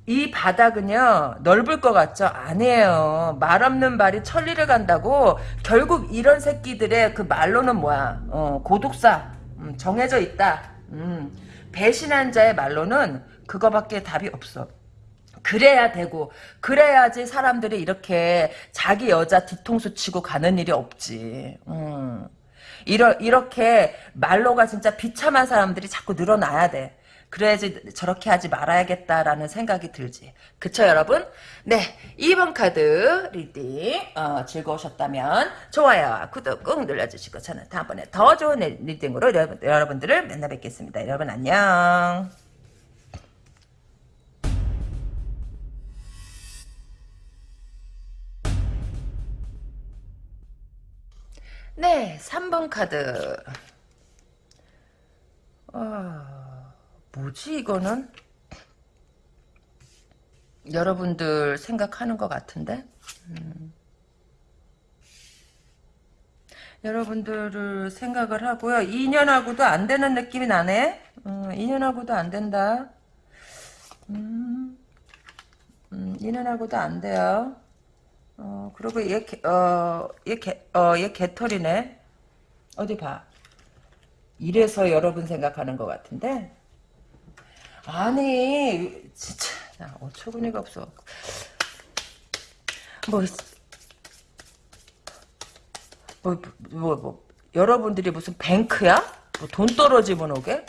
이 바닥은요 넓을 것 같죠? 아니에요. 말 없는 말이 천리를 간다고 결국 이런 새끼들의 그 말로는 뭐야? 어, 고독사 음, 정해져 있다. 음. 배신한 자의 말로는 그거밖에 답이 없어. 그래야 되고 그래야지 사람들이 이렇게 자기 여자 뒤통수 치고 가는 일이 없지. 음. 이러, 이렇게 말로가 진짜 비참한 사람들이 자꾸 늘어나야 돼. 그래야지 저렇게 하지 말아야겠다라는 생각이 들지. 그쵸 여러분? 네 2번 카드 reading 어, 즐거우셨다면 좋아요 구독 꾹 눌러주시고 저는 다음번에 더 좋은 reading으로 여러분, 여러분들을 만나 뵙겠습니다. 여러분 안녕 네 3번 카드 어... 뭐지 이거는? 여러분들 생각하는 것 같은데? 음. 여러분들을 생각을 하고요. 2년하고도 안 되는 느낌이 나네? 음, 2년하고도 안 된다. 음, 음, 2년하고도 안 돼요. 어, 그리고 얘, 어, 얘, 개, 어, 얘 개털이네. 어디 봐. 이래서 여러분 생각하는 것 같은데? 아니 진짜 나 어처구니가 없어 뭐, 뭐, 뭐, 뭐, 여러분들이 무슨 뱅크야? 뭐 돈 떨어지면 오게?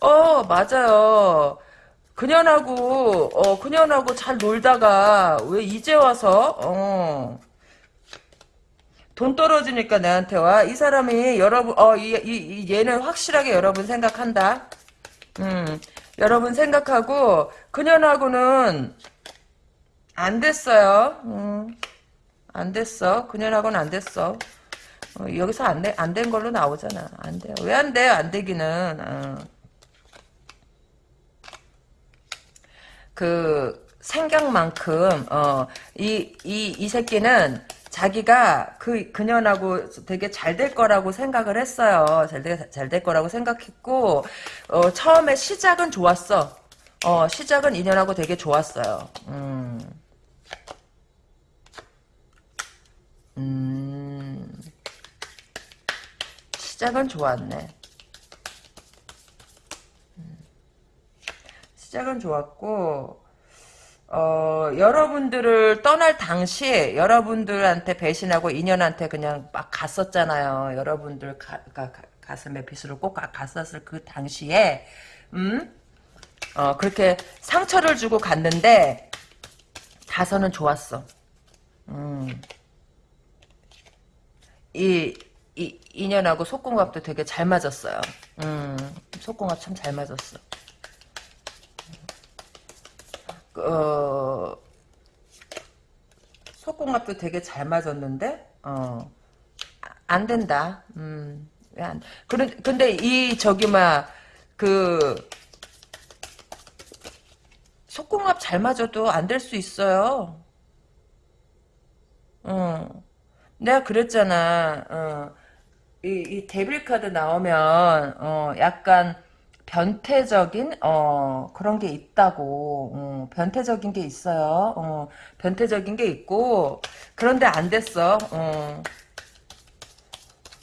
어, 맞아요. 그년하고, 어, 그년하고 잘 놀다가, 왜 이제 와서, 어, 돈 떨어지니까 내한테 와. 이 사람이 여러분, 어, 이, 이, 얘는 확실하게 여러분 생각한다. 음, 여러분 생각하고 그년하고는 안 됐어요. 음, 안 됐어. 그년하고는 안 됐어. 어, 여기서 안, 안 된 걸로 나오잖아. 안 돼요. 왜안 돼요? 안 되기는. 어. 그 생각만큼 어, 이, 이, 이 새끼는 자기가 그 그년하고 되게 잘 될 거라고 생각을 했어요. 잘될 거라고 생각했고 어, 처음에 시작은 좋았어. 어, 시작은 인연하고 되게 좋았어요. 음. 음. 시작은 좋았네. 음. 시작은 좋았고 어, 여러분들을 떠날 당시에 여러분들한테 배신하고 인연한테 그냥 막 갔었잖아요. 여러분들 가, 가, 가슴에 빗으로 꼭 갔었을 그 당시에 음? 어, 그렇게 상처를 주고 갔는데 다서는 좋았어. 음. 이, 이 인연하고 속궁합도 되게 잘 맞았어요. 음, 속궁합 참 잘 맞았어. 어, 속공합도 되게 잘 맞았는데, 어, 안 된다. 음, 왜 안, 그런, 근데 이, 저기, 막, 그, 속공합 잘 맞아도 안 될 수 있어요. 어. 내가 그랬잖아. 어. 이, 이 데빌 카드 나오면 어, 약간 변태적인 어, 그런 게 있다고. 어, 변태적인 게 있어요. 어, 변태적인 게 있고 그런데 안 됐어. 어.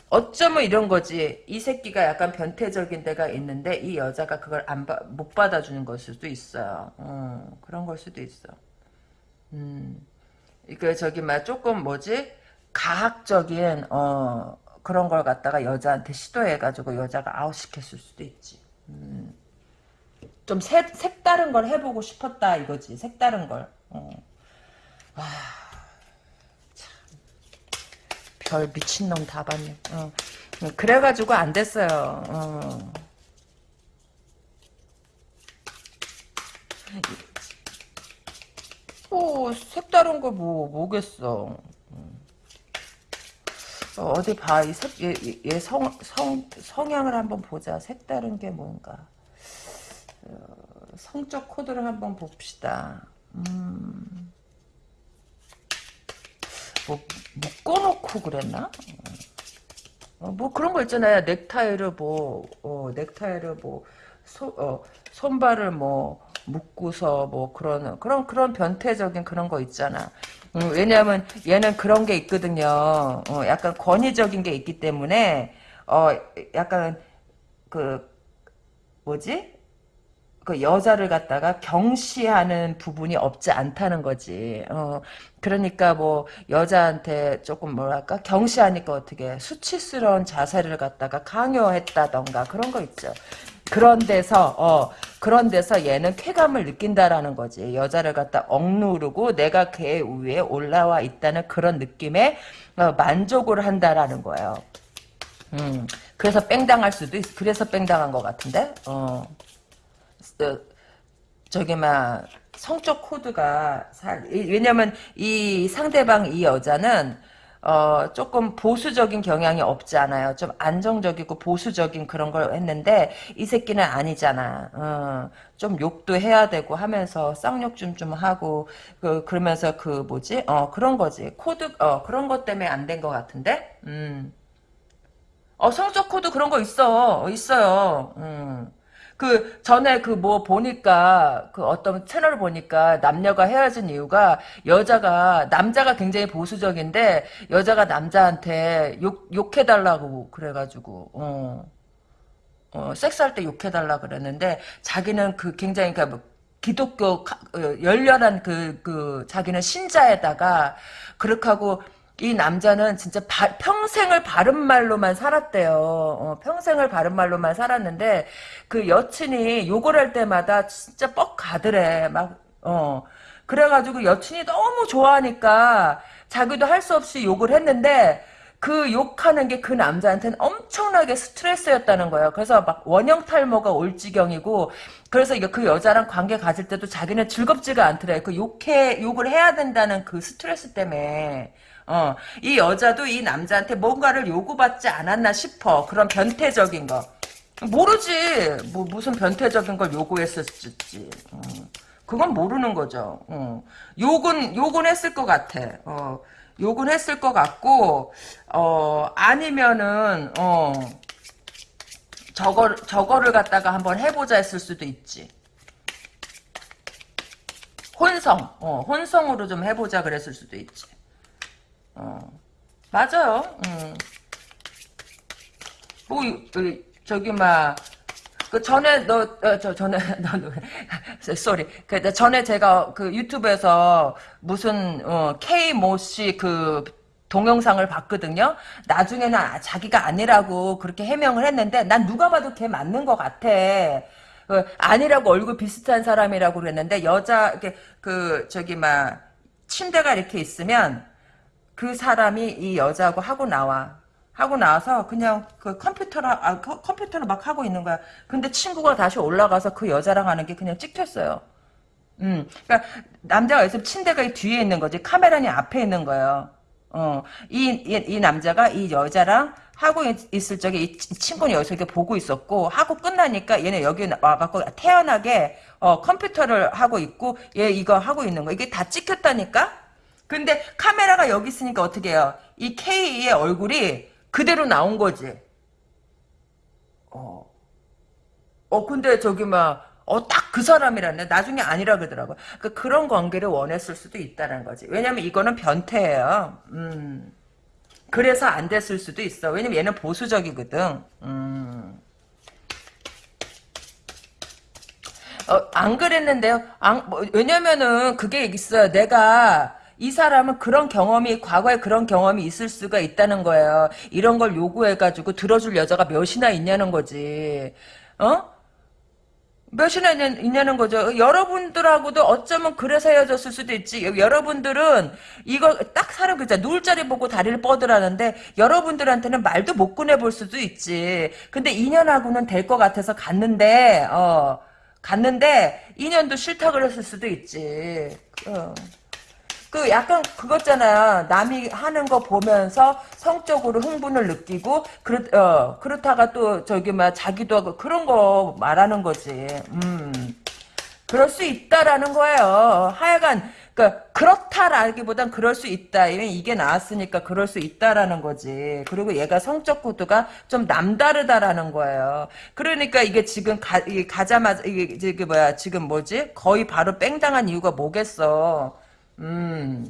어쩌면 이런 거지. 이 새끼가 약간 변태적인 데가 있는데 이 여자가 그걸 안못 받아주는 걸 수도 있어요. 어, 그런 걸 수도 있어. 음. 그 저기 막 조금 뭐지 가학적인 어 그런 걸 갖다가 여자한테 시도해가지고 여자가 아웃시켰을 수도 있지. 음. 좀 색, 색다른 걸 해보고 싶었다 이거지. 색다른 걸. 어. 아, 별 미친놈 다 봤네. 어. 그래가지고 안 됐어요. 어. 뭐 색다른 거 뭐 뭐겠어. 어, 어디 봐. 이 색, 얘, 얘 성, 성, 성향을 한번 보자. 색다른 게 뭔가. 어, 성적 코드를 한번 봅시다. 음. 뭐, 묶어놓고 그랬나? 어, 뭐 그런 거 있잖아요. 넥타이를 뭐, 어, 넥타이를 뭐, 소, 어, 손발을 뭐, 묶고서 뭐 그런, 그런, 그런 변태적인 그런 거 있잖아. 음, 왜냐하면 얘는 그런 게 있거든요. 어, 약간 권위적인 게 있기 때문에 어 약간 그 뭐지? 그 여자를 갖다가 경시하는 부분이 없지 않다는 거지. 어, 그러니까 뭐 여자한테 조금 뭐랄까 경시하니까 어떻게 수치스러운 자세를 갖다가 강요했다던가 그런 거 있죠. 그런 데서 어 그런 데서 얘는 쾌감을 느낀다라는 거지. 여자를 갖다 억누르고 내가 걔 위에 올라와 있다는 그런 느낌에 어, 만족을 한다라는 거예요. 음, 그래서 뺑당할 수도 있, 그래서 뺑당한 것 같은데, 어, 어 저기 막 성적 코드가 살, 왜냐면 이 상대방 이 여자는 어, 조금 보수적인 경향이 없지 않아요. 좀 안정적이고 보수적인 그런 걸 했는데 이 새끼는 아니잖아. 어, 좀 욕도 해야 되고 하면서 쌍욕 좀 좀 하고 그 그러면서 그 뭐지? 어 그런 거지. 코드 어 그런 것 때문에 안 된 것 같은데. 음. 어 성적 코드 그런 거 있어. 있어요. 음. 그 전에 그 뭐 보니까 그 어떤 채널을 보니까 남녀가 헤어진 이유가 여자가 남자가 굉장히 보수적인데 여자가 남자한테 욕 욕해달라고 그래가지고 어. 어, 섹스할 때 욕해달라 그랬는데 자기는 그 굉장히 그러니까 뭐 기독교 어, 열렬한 그, 그 자기는 신자에다가 그렇게 하고 이 남자는 진짜 바, 평생을 바른 말로만 살았대요. 어, 평생을 바른 말로만 살았는데 그 여친이 욕을 할 때마다 진짜 뻑 가더래. 막 어. 그래가지고 여친이 너무 좋아하니까 자기도 할 수 없이 욕을 했는데 그 욕하는 게 그 남자한테는 엄청나게 스트레스였다는 거예요. 그래서 막 원형 탈모가 올 지경이고 그래서 그 여자랑 관계 가질 때도 자기는 즐겁지가 않더래. 그 욕해 욕을 해야 된다는 그 스트레스 때문에 어, 이 여자도 이 남자한테 뭔가를 요구받지 않았나 싶어. 그런 변태적인 거. 모르지. 뭐 무슨 변태적인 걸 요구했었지. 어. 그건 모르는 거죠. 어. 욕은 욕은 했을 것 같아. 어. 욕은 했을 것 같고 어 아니면은 어 저거 저거를 갖다가 한번 해보자 했을 수도 있지. 혼성, 어, 혼성으로 좀 해보자 그랬을 수도 있지. 어. 맞아요. 음. 뭐, 그, 저기, 막, 그 전에 너, 어, 저 전에 너, 너 쏘리. 그 전에 제가 그 유튜브에서 무슨 어, K 모씨 그 동영상을 봤거든요. 나중에는 아, 자기가 아니라고 그렇게 해명을 했는데 난 누가 봐도 걔 맞는 것 같아. 그 아니라고 얼굴 비슷한 사람이라고 그랬는데 여자 이렇게 그 저기 막 침대가 이렇게 있으면 그 사람이 이 여자하고 하고 나와. 하고 나서 그냥 그 컴퓨터를 아, 컴퓨터를 막 하고 있는 거야. 근데 친구가 다시 올라가서 그 여자랑 하는 게 그냥 찍혔어요. 음, 그러니까 남자가 있으면 침대가 뒤에 있는 거지 카메라는 앞에 있는 거예요. 어, 이, 이, 이 남자가 이 여자랑 하고 있, 을 적에 이 친구는 여기서 이렇게 보고 있었고 하고 끝나니까 얘네 여기 와갖고 태연하게 어, 컴퓨터를 하고 있고 얘 이거 하고 있는 거 이게 다 찍혔다니까 근데 카메라가 여기 있으니까 어떻게 해요? 이 K의 얼굴이 그대로 나온 거지. 어. 어, 근데 저기 막, 어, 딱 그 사람이라네. 나중에 아니라 그러더라고. 그 그런 관계를 원했을 수도 있다는 거지. 왜냐면 이거는 변태예요. 음. 그래서 안 됐을 수도 있어. 왜냐면 얘는 보수적이거든. 음. 어, 안 그랬는데요. 안, 뭐, 왜냐면은 그게 있어요. 내가 이 사람은 그런 경험이 과거에 그런 경험이 있을 수가 있다는 거예요. 이런 걸 요구해가지고 들어줄 여자가 몇이나 있냐는 거지. 어? 몇이나 있냐, 는 거죠. 여러분들하고도 어쩌면 그래서 헤어졌을 수도 있지. 여러분들은 이거 딱 사람 그자 누울 자리 보고 다리를 뻗으라는데 여러분들한테는 말도 못 꺼내볼 수도 있지. 근데 인연하고는 될 것 같아서 갔는데 어 갔는데 인연도 싫다 그랬을 수도 있지. 어. 그 약간 그거잖아요. 남이 하는 거 보면서 성적으로 흥분을 느끼고 그렇 어 그렇다가 또 저기 막 자기도 하고 그런 거 말하는 거지. 음. 그럴 수 있다라는 거예요. 하여간 그러니까 그렇다라기보단 그럴 수 있다. 이게 나왔으니까 그럴 수 있다라는 거지. 그리고 얘가 성적 구도가 좀 남다르다라는 거예요. 그러니까 이게 지금 가, 이게 가자마자 이게, 이게 뭐야 지금 뭐지? 거의 바로 뺑 당한 이유가 뭐겠어. 음.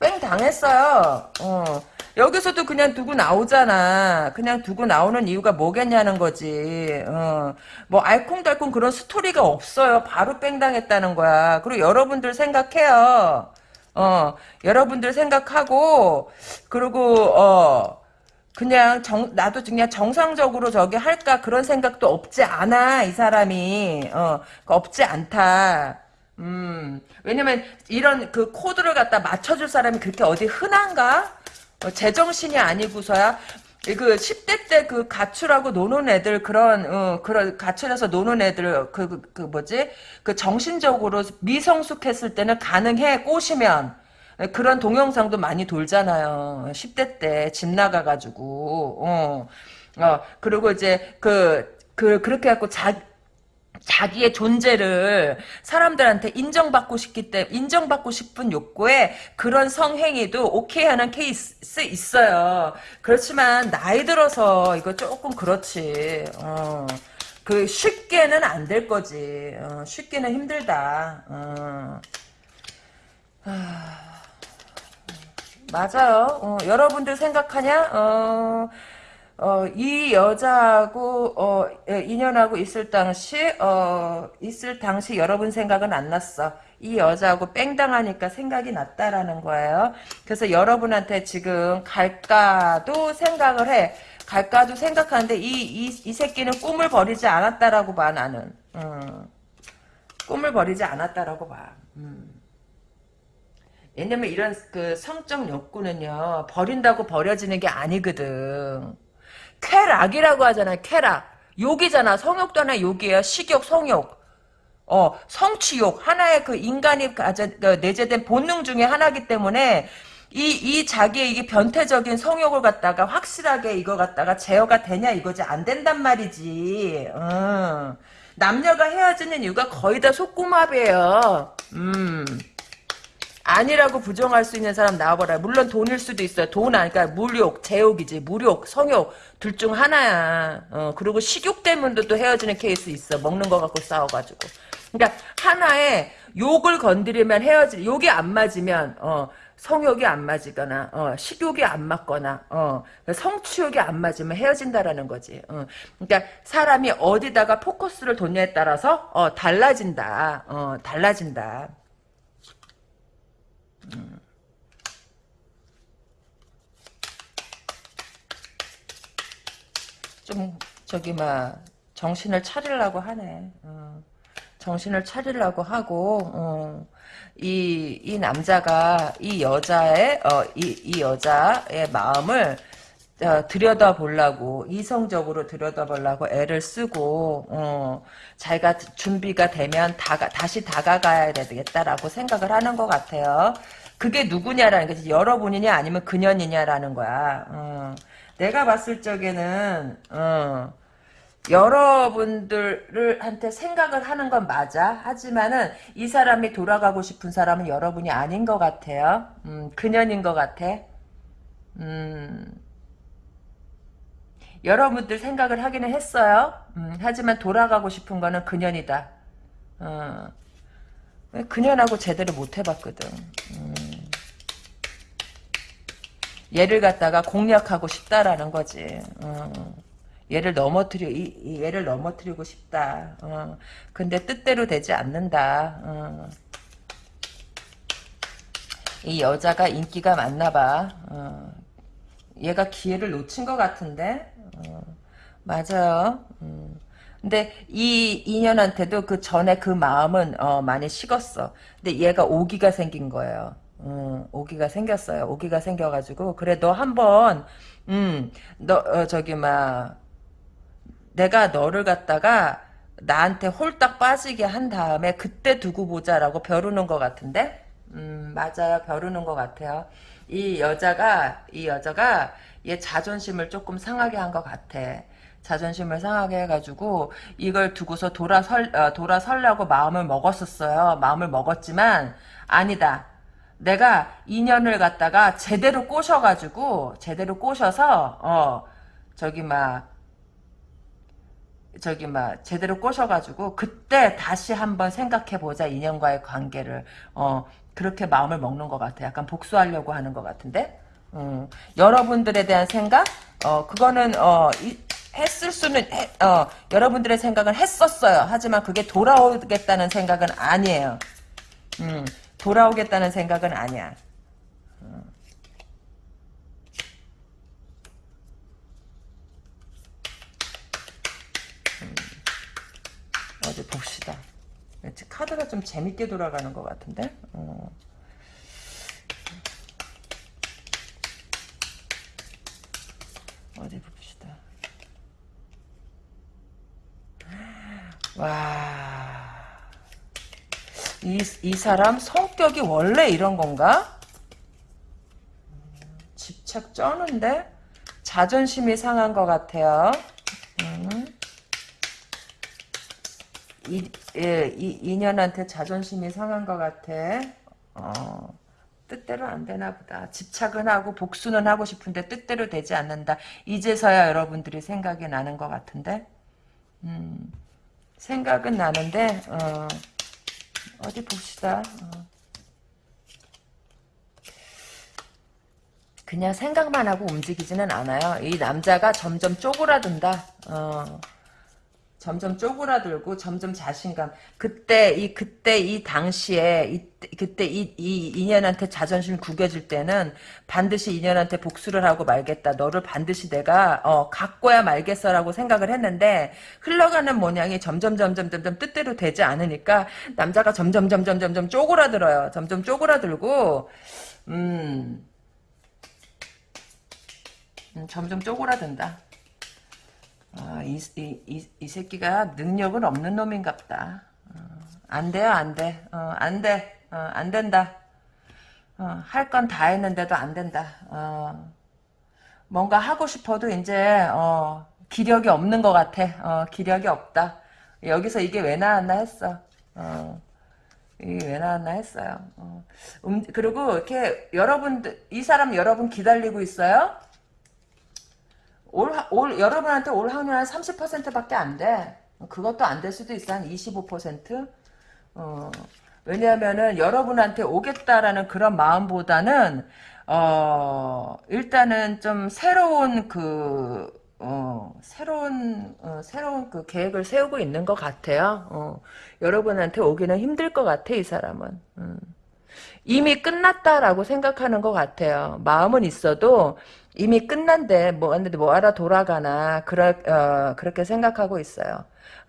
뺑 당했어요. 어. 여기서도 그냥 두고 나오잖아. 그냥 두고 나오는 이유가 뭐겠냐는 거지. 어. 뭐 알콩달콩 그런 스토리가 없어요. 바로 뺑 당했다는 거야. 그리고 여러분들 생각해요. 어. 여러분들 생각하고 그리고 어. 그냥 정, 나도 그냥 정상적으로 저기 할까 그런 생각도 없지 않아 이 사람이 어 없지 않다 음, 왜냐면 이런 그 코드를 갖다 맞춰줄 사람이 그렇게 어디 흔한가? 어, 제정신이 아니고서야. 그 10대 때 그 가출하고 노는 애들 그런 어, 그런 가출해서 노는 애들 그, 그, 그 뭐지? 그 정신적으로 미성숙했을 때는 가능해 꼬시면. 그런 동영상도 많이 돌잖아요. 10대 때 집 나가가지고. 어, 어 그리고 이제 그, 그 그렇게 갖고 자 자기의 존재를 사람들한테 인정받고 싶기 때문에 인정받고 싶은 욕구에 그런 성행위도 오케이 하는 케이스 있어요. 그렇지만 나이 들어서 이거 조금 그렇지. 어. 그 쉽게는 안 될 거지. 어, 쉽게는 힘들다. 어. 아, 맞아요. 어, 여러분들 생각하냐? 어, 어, 이 여자하고 어, 예, 인연하고 있을 당시 어, 있을 당시 여러분 생각은 안 났어. 이 여자하고 뺑당하니까 생각이 났다라는 거예요. 그래서 여러분한테 지금 갈까도 생각을 해. 갈까도 생각하는데 이, 이, 이 새끼는 꿈을 버리지 않았다라고 봐 나는. 음. 꿈을 버리지 않았다라고 봐. 음. 왜냐면 이런 그 성적 욕구는요 버린다고 버려지는 게 아니거든. 쾌락이라고 하잖아요. 쾌락. 욕이잖아. 성욕도 하나 욕이에요. 식욕, 성욕. 어, 성취욕. 하나의 그 인간이 가져, 그 내재된 본능 중에 하나기 때문에 이, 이 자기의 이게 변태적인 성욕을 갖다가 확실하게 이거 갖다가 제어가 되냐 이거지. 안 된단 말이지. 어. 남녀가 헤어지는 이유가 거의 다 속궁합이에요. 음. 아니라고 부정할 수 있는 사람 나와봐라. 물론 돈일 수도 있어요. 돈 아니까 물욕, 제욕이지. 무욕, 성욕 둘 중 하나야. 어, 그리고 식욕 때문에도 또 헤어지는 케이스 있어. 먹는 거 갖고 싸워가지고. 그러니까 하나의 욕을 건드리면 헤어질 욕이 안 맞으면 어, 성욕이 안 맞거나 어, 식욕이 안 맞거나 어, 성취욕이 안 맞으면 헤어진다라는 거지. 어. 그러니까 사람이 어디다가 포커스를 뒀냐에 따라서 어, 달라진다. 어, 달라진다. 좀 저기 막 정신을 차리려고 하네. 어. 정신을 차리려고 하고 어. 이, 이 남자가 이 여자의 어, 이, 이 여자의 마음을 어, 들여다보려고 이성적으로 들여다보려고 애를 쓰고 어, 자기가 준비가 되면 다가, 다시 다가가야 되겠다라고 생각을 하는 것 같아요. 그게 누구냐라는 거지 여러분이냐 아니면 그년이냐라는 거야. 어, 내가 봤을 적에는 어, 여러분들을 한테 생각을 하는 건 맞아. 하지만은 이 사람이 돌아가고 싶은 사람은 여러분이 아닌 것 같아요. 음, 그년인 것 같아. 음, 여러분들 생각을 하기는 했어요. 음, 하지만 돌아가고 싶은 거는 그년이다. 어, 그년하고 제대로 못 해봤거든. 음, 얘를 갖다가 공략하고 싶다라는 거지. 어. 얘를 넘어뜨려 이, 이 얘를 넘어뜨리고 싶다. 어. 근데 뜻대로 되지 않는다. 어. 이 여자가 인기가 많나봐. 어. 얘가 기회를 놓친 것 같은데. 어. 맞아요. 음. 근데 이 인연한테도 그 전에 그 마음은 어, 많이 식었어. 근데 얘가 오기가 생긴 거예요. 음, 오기가 생겼어요. 오기가 생겨가지고 그래 너 한번 음, 너 어, 저기 막 내가 너를 갖다가 나한테 홀딱 빠지게 한 다음에 그때 두고 보자라고 벼르는 것 같은데? 음, 맞아요. 벼르는 것 같아요. 이 여자가, 이 여자가 얘 자존심을 조금 상하게 한 것 같아. 자존심을 상하게 해가지고 이걸 두고서 돌아설, 어, 돌아설려고 마음을 먹었었어요. 마음을 먹었지만 아니다. 내가 인연을 갖다가 제대로 꼬셔가지고 제대로 꼬셔서 어 저기 막 저기 막 제대로 꼬셔가지고 그때 다시 한번 생각해보자 인연과의 관계를 어 그렇게 마음을 먹는 것 같아 약간 복수하려고 하는 것 같은데 음, 여러분들에 대한 생각 어 그거는 어 이, 했을 수는 해, 어 여러분들의 생각은 했었어요 하지만 그게 돌아오겠다는 생각은 아니에요 음 돌아오겠다는 생각은 아니야 어디 봅시다. 카드가 좀 재밌게 돌아가는 것 같은데? 어. 어디 봅시다. 와. 이, 이 사람 성격이 원래 이런 건가? 집착 쩌는데? 자존심이 상한 것 같아요. 음. 이, 예, 이 인연한테 자존심이 상한 것 같아. 어, 뜻대로 안 되나 보다. 집착은 하고 복수는 하고 싶은데 뜻대로 되지 않는다. 이제서야 여러분들이 생각이 나는 것 같은데. 음, 생각은 나는데 어, 디 봅시다. 어. 그냥 생각만 하고 움직이지는 않아요. 이 남자가 점점 쪼그라든다. 어. 점점 쪼그라들고 점점 자신감. 그때 이 그때 이 당시에 이, 그때 이, 이 인연한테 자존심 구겨질 때는 반드시 인연한테 복수를 하고 말겠다. 너를 반드시 내가 어 갖고야 말겠어라고 생각을 했는데 흘러가는 모양이 점점 점점 점점 뜻대로 되지 않으니까 남자가 점점 점점 점점 쪼그라들어요. 점점 쪼그라들고 음, 음 점점 쪼그라든다 아, 이, 이, 이, 이, 새끼가 능력은 없는 놈인갑다. 어, 안 돼요, 안 돼. 어, 안 돼. 어, 안 된다. 어, 할건 다 했는데도 안 된다. 어, 뭔가 하고 싶어도 이제 어, 기력이 없는 것 같아. 기력이 없다. 여기서 이게 왜 나왔나 했어. 이게 왜 나왔나 했어요. 음, 그리고 이렇게 여러분들 이 사람 여러분 기다리고 있어요. 올, 올 여러분한테 올 확률 한 30%밖에 안 돼. 그것도 안 될 수도 있어. 한 25%? 어, 왜냐하면은 여러분한테 오겠다라는 그런 마음보다는 어, 일단은 좀 새로운 그 어, 새로운 어, 새로운 그 계획을 세우고 있는 것 같아요. 어, 여러분한테 오기는 힘들 것 같아 이 사람은. 음. 이미 끝났다라고 생각하는 것 같아요. 마음은 있어도 이미 끝난데 뭐 왔는데 뭐하러 돌아가나 그러, 어, 그렇게 생각하고 있어요.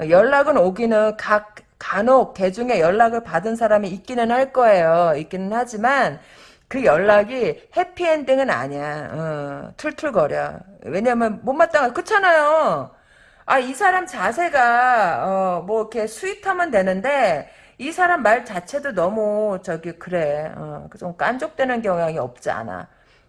연락은 오기는 각 간혹 개중에 연락을 받은 사람이 있기는 할 거예요. 있기는 하지만 그 연락이 해피엔딩은 아니야. 어, 툴툴거려. 왜냐면 못마땅하 그렇잖아요. 아 이 사람 자세가 어, 뭐 이렇게 스윗하면 되는데 이 사람 말 자체도 너무 저기 그래. 어, 좀 깐족되는 경향이 없지 않아.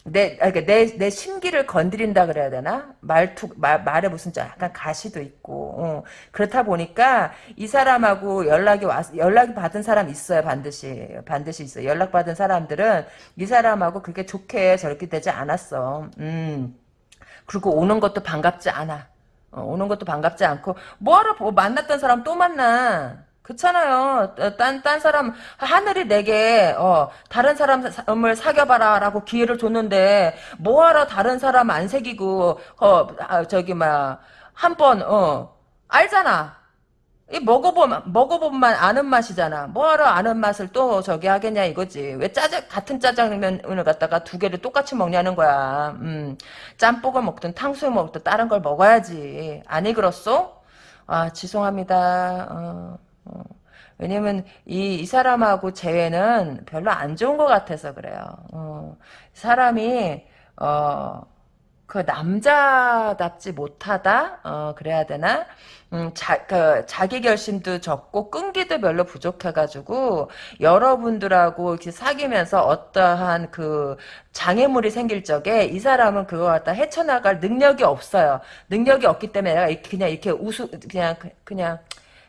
내, 아, 그러니까 내, 내 심기를 건드린다 그래야 되나? 말투, 말, 말에 무슨 좀 약간 가시도 있고, 어. 그렇다 보니까 이 사람하고 연락이 왔, 연락이 받은 사람 있어요, 반드시. 반드시 있어요. 연락받은 사람들은 이 사람하고 그렇게 좋게 저렇게 되지 않았어. 음. 그리고 오는 것도 반갑지 않아. 어, 오는 것도 반갑지 않고, 뭐하러 뭐 만났던 사람 또 만나. 그렇잖아요. 어, 딴, 딴 사람, 하늘이 내게, 어, 다른 사람을 사귀어봐라 라고 기회를 줬는데, 뭐하러 다른 사람 안 새기고, 어, 아, 저기, 막, 한 번, 어, 알잖아. 이 먹어보면, 먹어보면 아는 맛이잖아. 뭐하러 아는 맛을 또 저기 하겠냐 이거지. 왜 짜장, 같은 짜장면을 갖다가 두 개를 똑같이 먹냐는 거야. 음, 짬뽕을 먹든 탕수육 먹든 다른 걸 먹어야지. 아니, 그렇소? 아, 죄송합니다. 어. 어, 왜냐면 이, 이 사람하고 재회는 별로 안 좋은 것 같아서 그래요. 어, 사람이 어, 그 남자답지 못하다 어, 그래야 되나 음, 자, 그, 자기 결심도 적고 끈기도 별로 부족해가지고 여러분들하고 이렇게 사귀면서 어떠한 그 장애물이 생길 적에 이 사람은 그거 갖다 헤쳐나갈 능력이 없어요. 능력이 없기 때문에 내가 그냥 이렇게 우수 그냥 그냥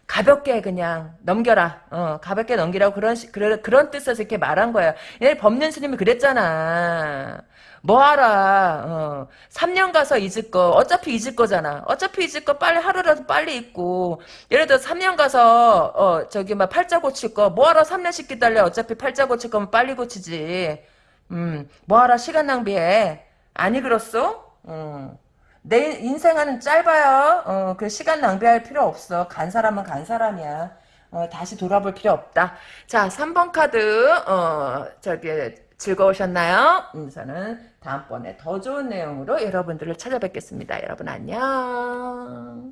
가볍게 그냥 넘겨라. 어, 가볍게 넘기라고 그런 시, 그런, 그런 뜻에서 이렇게 말한 거야. 얘 법륜 스님이 그랬잖아. 뭐 하라. 어, 3년 가서 잊을 거. 어차피 잊을 거잖아. 어차피 잊을 거 빨리 하루라도 빨리 잊고. 예를 들어 3년 가서 어, 저기 막 팔자 고칠 거. 뭐 하라 3년씩 기다려. 어차피 팔자 고칠 거면 빨리 고치지. 음, 뭐 하라 시간 낭비해. 아니 그렇소? 음. 내 인생은 짧아요. 어, 그 시간 낭비할 필요 없어. 간 사람은 간 사람이야. 어, 다시 돌아볼 필요 없다. 자, 3번 카드, 어, 저기, 즐거우셨나요? 음, 저는 다음번에 더 좋은 내용으로 여러분들을 찾아뵙겠습니다. 여러분 안녕.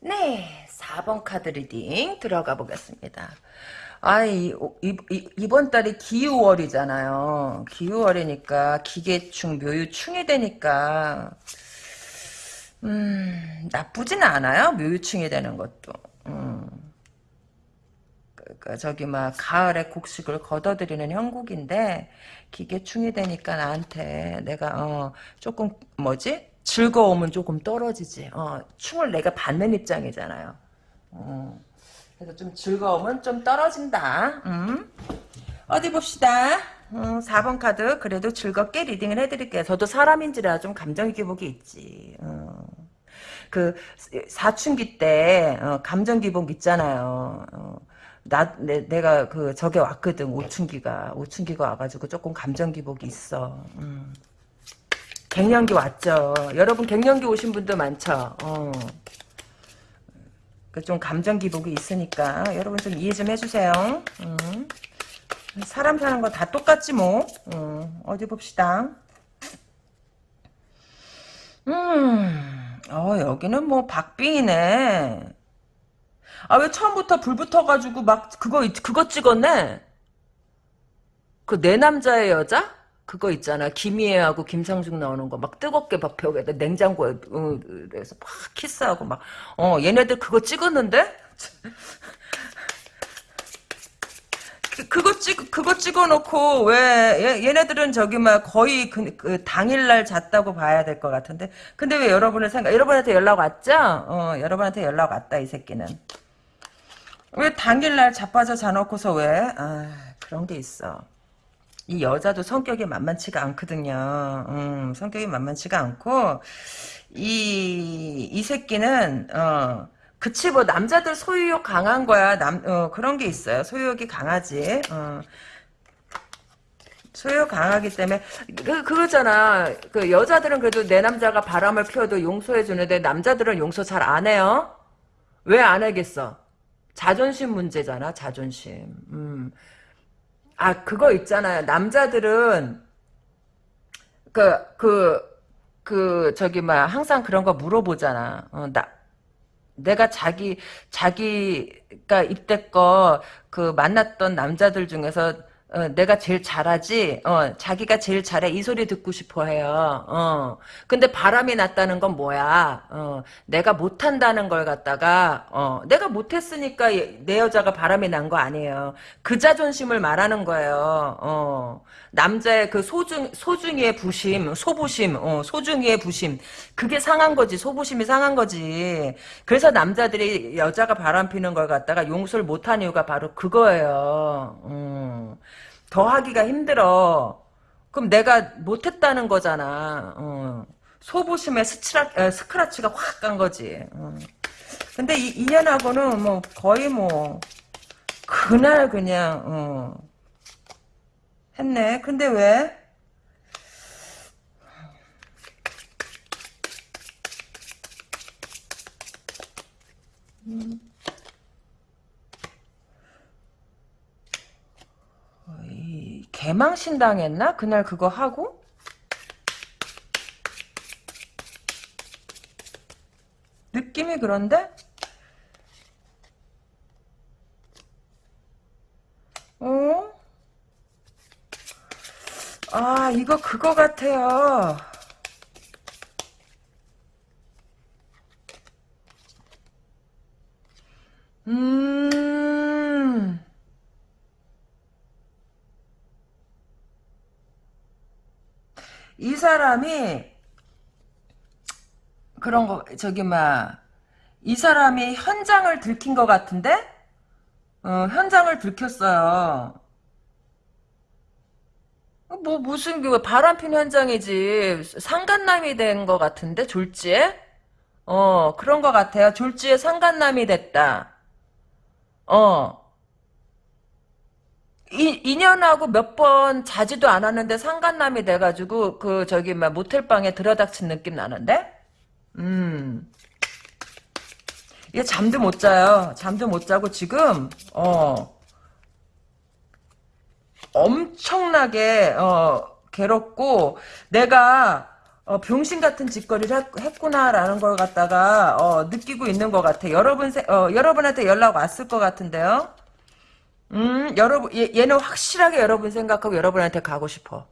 네, 4번 카드 reading 들어가 보겠습니다. 아이, 이, 이, 이번 달이 기유월이잖아요. 기유월이니까 기계충, 묘유충이 되니까 음, 나쁘지는 않아요. 묘유충이 되는 것도. 음. 그, 저기 막 가을에 곡식을 걷어들이는 형국인데 기계충이 되니까 나한테 내가 어, 조금 뭐지? 즐거움은 조금 떨어지지. 어, 충을 내가 받는 입장이잖아요. 어. 그래서 좀 즐거움은 좀 떨어진다. 음. 어디 봅시다. 음, 4번 카드 그래도 즐겁게 리딩을 해드릴게요. 저도 사람인지라 좀 감정 기복이 있지. 어. 그 사춘기 때 어, 감정 기복 있잖아요. 어. 나 내, 내가 그 저게 왔거든 오춘기가 오춘기가 와가지고 조금 감정 기복이 있어. 음. 갱년기 왔죠. 여러분 갱년기 오신 분도 많죠. 어. 그좀 감정 기복이 있으니까 여러분 좀 이해 좀 해주세요. 음. 사람 사는 거 다 똑같지 뭐. 음. 어디 봅시다. 음. 어 여기는 뭐 박빙이네. 아 왜 처음부터 불 붙어가지고 막 그거 그거 찍었네. 그 내 남자의 여자? 그거 있잖아. 김희애하고 김상중 나오는 거. 막 뜨겁게 막 벽에다 냉장고에 어, 그래서 막 키스하고 막. 어 얘네들 그거 찍었는데? 그, 그거 찍 그거 찍어놓고 왜 얘, 네들은 저기 막 거의 그, 그 당일날 잤다고 봐야 될 것 같은데. 근데 왜 여러분을 생각 여러분한테 연락 왔죠? 어 여러분한테 연락 왔다 이 새끼는. 왜 당일날 자빠져 자놓고서 왜? 아, 그런 게 있어. 이 여자도 성격이 만만치가 않거든요. 음, 성격이 만만치가 않고 이, 이 새끼는 어, 그치 뭐 남자들 소유욕 강한 거야. 남 어, 그런 게 있어요. 소유욕이 강하지. 어. 소유 강하기 때문에 그 그거잖아. 그 여자들은 그래도 내 남자가 바람을 피워도 용서해 주는데 남자들은 용서 잘 안 해요. 왜 안 하겠어? 자존심 문제잖아. 자존심. 음. 아, 그거 있잖아요. 남자들은, 그, 그, 그, 저기, 막, 항상 그런 거 물어보잖아. 어, 나, 내가 자기, 자기가 이때껏 그 만났던 남자들 중에서, 어, 내가 제일 잘하지, 어, 자기가 제일 잘해, 이 소리 듣고 싶어 해요, 어. 근데 바람이 났다는 건 뭐야, 어, 내가 못한다는 걸 갖다가, 어, 내가 못했으니까 내 여자가 바람이 난 거 아니에요. 그 자존심을 말하는 거예요, 어. 남자의 그 소중, 소중이의 부심, 소부심, 어, 소중이의 부심. 그게 상한 거지, 소부심이 상한 거지. 그래서 남자들이 여자가 바람 피는 걸 갖다가 용서를 못한 이유가 바로 그거예요, 음. 더 하기가 힘들어. 그럼 내가 못했다는 거잖아. 어. 소부심에 스치라, 에, 스크라치가 확 간 거지. 어. 근데 이 인연하고는 뭐 거의 뭐 그날 그냥 어. 했네. 근데 왜? 음. 이 개망신 당했나? 그날 그거 하고? 느낌이 그런데? 어? 아, 이거 그거 같아요. 음. 이 사람이 그런 거 저기 막 이 사람이 현장을 들킨 것 같은데 어, 현장을 들켰어요. 뭐 무슨 그 바람핀 현장이지 상간남이 된 것 같은데 졸지에 어 그런 것 같아요. 졸지에 상간남이 됐다. 어 이, 인연하고 몇 번 자지도 않았는데 상간남이 돼가지고 그 저기 막 모텔방에 들어닥친 느낌 나는데 음. 얘 잠도 못 자요. 잠도 못 자고 지금 어 엄청나게 어 괴롭고 내가 어, 병신 같은 짓거리를 했, 구나라는걸 갖다가 어, 느끼고 있는 것 같아. 여러분 세, 어, 여러분한테 연락 왔을 것 같은데요. 음, 여러분 얘, 얘는 확실하게 여러분 생각하고 여러분한테 가고 싶어.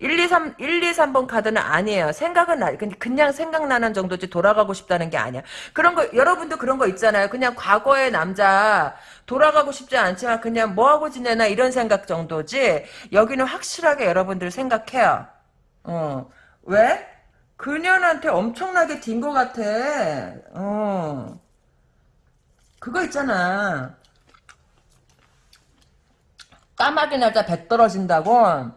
1, 2, 3, 1, 2, 3번 카드는 아니에요. 생각은 나, 그냥 생각나는 정도지 돌아가고 싶다는 게 아니야. 그런 거, 여러분도 그런 거 있잖아요. 그냥 과거의 남자, 돌아가고 싶지 않지만 그냥 뭐하고 지내나 이런 생각 정도지. 여기는 확실하게 여러분들 생각해요. 어. 왜? 그년한테 엄청나게 딘 것 같아. 어. 그거 있잖아. 까마귀 날짜 배 떨어진다고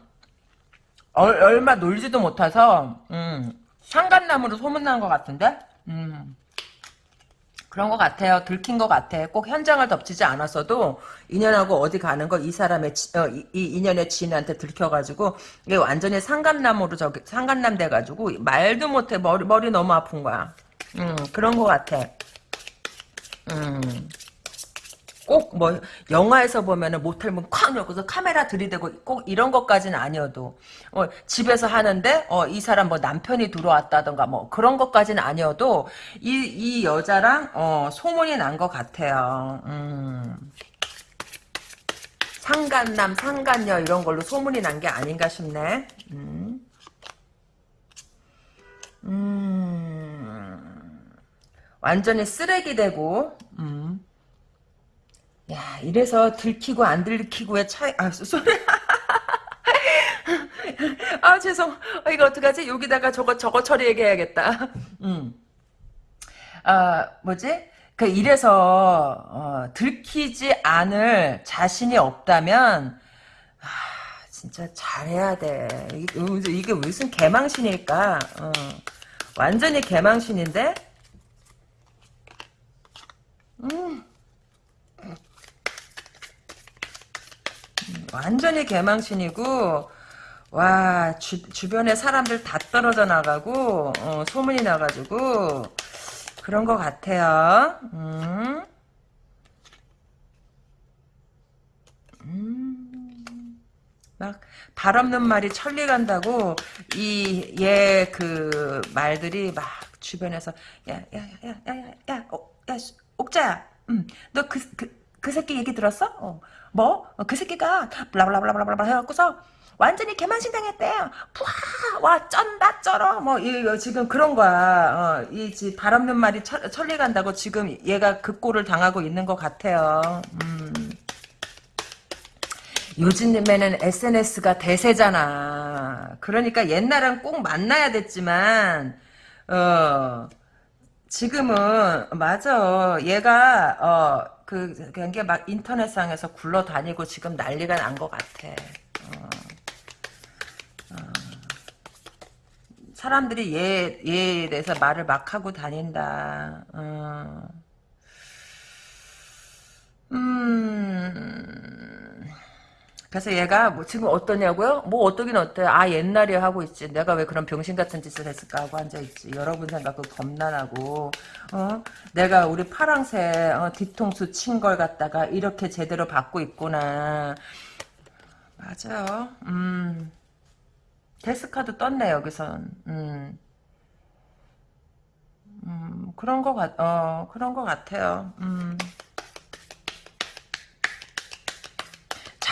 얼, 얼마 놀지도 못해서 음, 상간남으로 소문난 것 같은데 음, 그런 것 같아요. 들킨 것 같아. 꼭 현장을 덮치지 않았어도 인연하고 어디 가는 거 이 사람의 지, 어, 이, 이, 인연의 지인한테 들켜가지고 이게 완전히 상간남으로 저기 상간남 돼가지고 말도 못해 머리 머리 너무 아픈 거야. 음, 그런 것 같아. 음. 꼭 뭐 영화에서 보면은 모텔 문 쾅 열고서 카메라 들이대고 꼭 이런 것까지는 아니어도 어, 집에서 하는데 어, 이 사람 뭐 남편이 들어왔다던가 뭐 그런 것까지는 아니어도 이, 이 여자랑 어, 소문이 난 것 같아요. 음. 상간남, 상간녀 이런 걸로 소문이 난 게 아닌가 싶네. 음. 음. 완전히 쓰레기 되고 음. 야, 이래서 들키고 안 들키고의 차이, 아, 소리. 아, 죄송. 아, 이거 어떡하지? 여기다가 저거, 저거 처리해야겠다. 음. 아, 뭐지? 그, 이래서, 어, 들키지 않을 자신이 없다면, 아, 진짜 잘해야 돼. 이게, 이게 무슨 개망신일까? 어. 완전히 개망신인데? 음. 완전히 개망신이고 와 주, 주변에 사람들 다 떨어져 나가고 어, 소문이 나가지고 그런 것 같아요. 음. 음. 막 발 없는 말이 천리 간다고 이 얘 그 말들이 막 주변에서 야야야야 야야 어, 야, 옥자야 음, 너그 그, 그 새끼 얘기 들었어? 어. 뭐? 어, 그 새끼가 블라블라블라블라 해갖고서 완전히 개만신 당했대. 푸아 와 쩐다 쩔어. 뭐 이, 지금 그런 거야. 어, 발 없는 말이 철, 천리 간다고 지금 얘가 그 꼴을 당하고 있는 것 같아요. 음. 요즘에는 SNS가 대세잖아. 그러니까 옛날엔 꼭 만나야 됐지만 어 지금은 맞아. 얘가 어 그 그런 게막 인터넷상에서 굴러다니고 지금 난리가 난 것 같아. 어. 사람들이 얘, 얘에 대해서 말을 막 하고 다닌다. 어. 음. 그래서 얘가 뭐 지금 어떠냐고요? 뭐 어떠긴 어때요? 아 옛날에 하고 있지. 내가 왜 그런 병신 같은 짓을 했을까 하고 앉아있지. 여러분 생각도 겁나나고 어? 내가 우리 파랑새 어, 뒤통수 친 걸 갖다가 이렇게 제대로 받고 있구나. 맞아요. 음. 데스카드 떴네 여기선. 음. 음, 그런 거 같, 어, 그런 거 같아요. 음.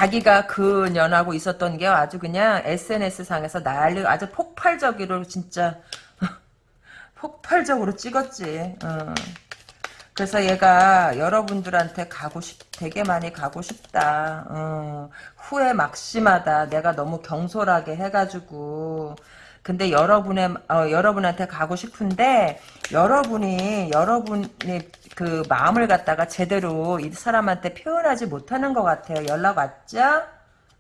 자기가 그 년하고 있었던 게 아주 그냥 SNS 상에서 난리, 아주 폭발적으로 진짜, 폭발적으로 찍었지. 어. 그래서 얘가 여러분들한테 가고 싶, 되게 많이 가고 싶다. 어, 후회 막심하다. 내가 너무 경솔하게 해가지고. 근데 여러분의, 어, 여러분한테 가고 싶은데, 여러분이, 여러분이 그 마음을 갖다가 제대로 이 사람한테 표현하지 못하는 것 같아요. 연락 왔죠?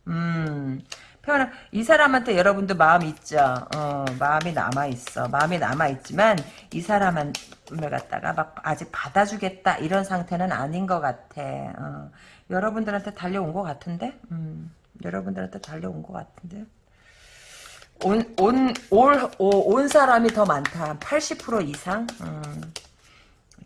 음. 표현 이 사람한테 여러분도 마음 있죠. 어, 마음이 남아 있어. 마음이 남아 있지만 이 사람을 갖다가 막 아직 받아주겠다 이런 상태는 아닌 것 같아. 어, 여러분들한테 달려온 것 같은데, 음, 여러분들한테 달려온 것 같은데. 온, 온, 올, 오, 온 사람이 더 많다. 80% 이상? 음.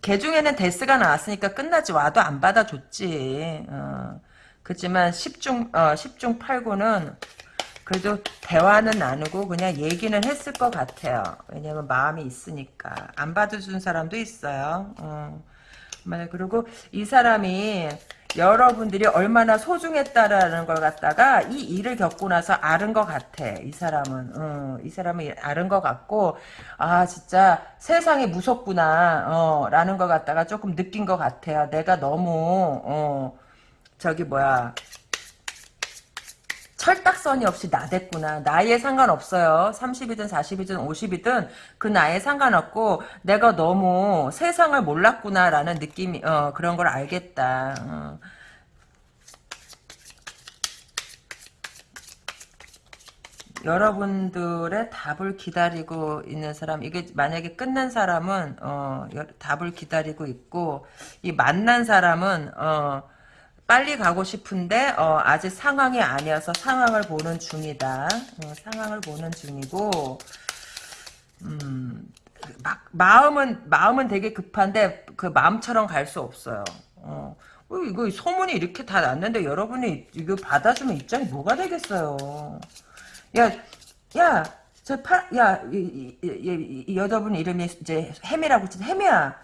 걔 중에는 데스가 나왔으니까 끝나지 와도 안 받아줬지. 어. 그렇지만 10중, 어, 10중 8구는 그래도 대화는 나누고 그냥 얘기는 했을 것 같아요. 왜냐면 마음이 있으니까. 안 받아준 사람도 있어요. 어. 그리고 이 사람이 여러분들이 얼마나 소중했다라는 걸 갖다가 이 일을 겪고 나서 아는 것 같아. 이 사람은. 어, 이 사람은 아는 것 같고 아 진짜 세상이 무섭구나 어, 라는 것 갖다가 조금 느낀 것 같아요. 내가 너무 어, 저기 뭐야 철딱선이 없이 나댔구나. 나이에 상관없어요. 30이든 40이든 50이든 그 나이에 상관없고 내가 너무 세상을 몰랐구나라는 느낌이 어, 그런 걸 알겠다. 어. 여러분들의 답을 기다리고 있는 사람 이게 만약에 끝난 사람은 어, 답을 기다리고 있고 이 만난 사람은 어, 빨리 가고 싶은데 어, 아직 상황이 아니어서 상황을 보는 중이다. 어, 상황을 보는 중이고 음, 막 마음은 마음은 되게 급한데 그 마음처럼 갈 수 없어요. 어, 어, 이거 소문이 이렇게 다 났는데 여러분이 이거 받아주면 입장이 뭐가 되겠어요. 야, 야, 저 파, 야, 이, 이, 이, 이 여자분 이름이 이제 혜미라고 치 혜미야,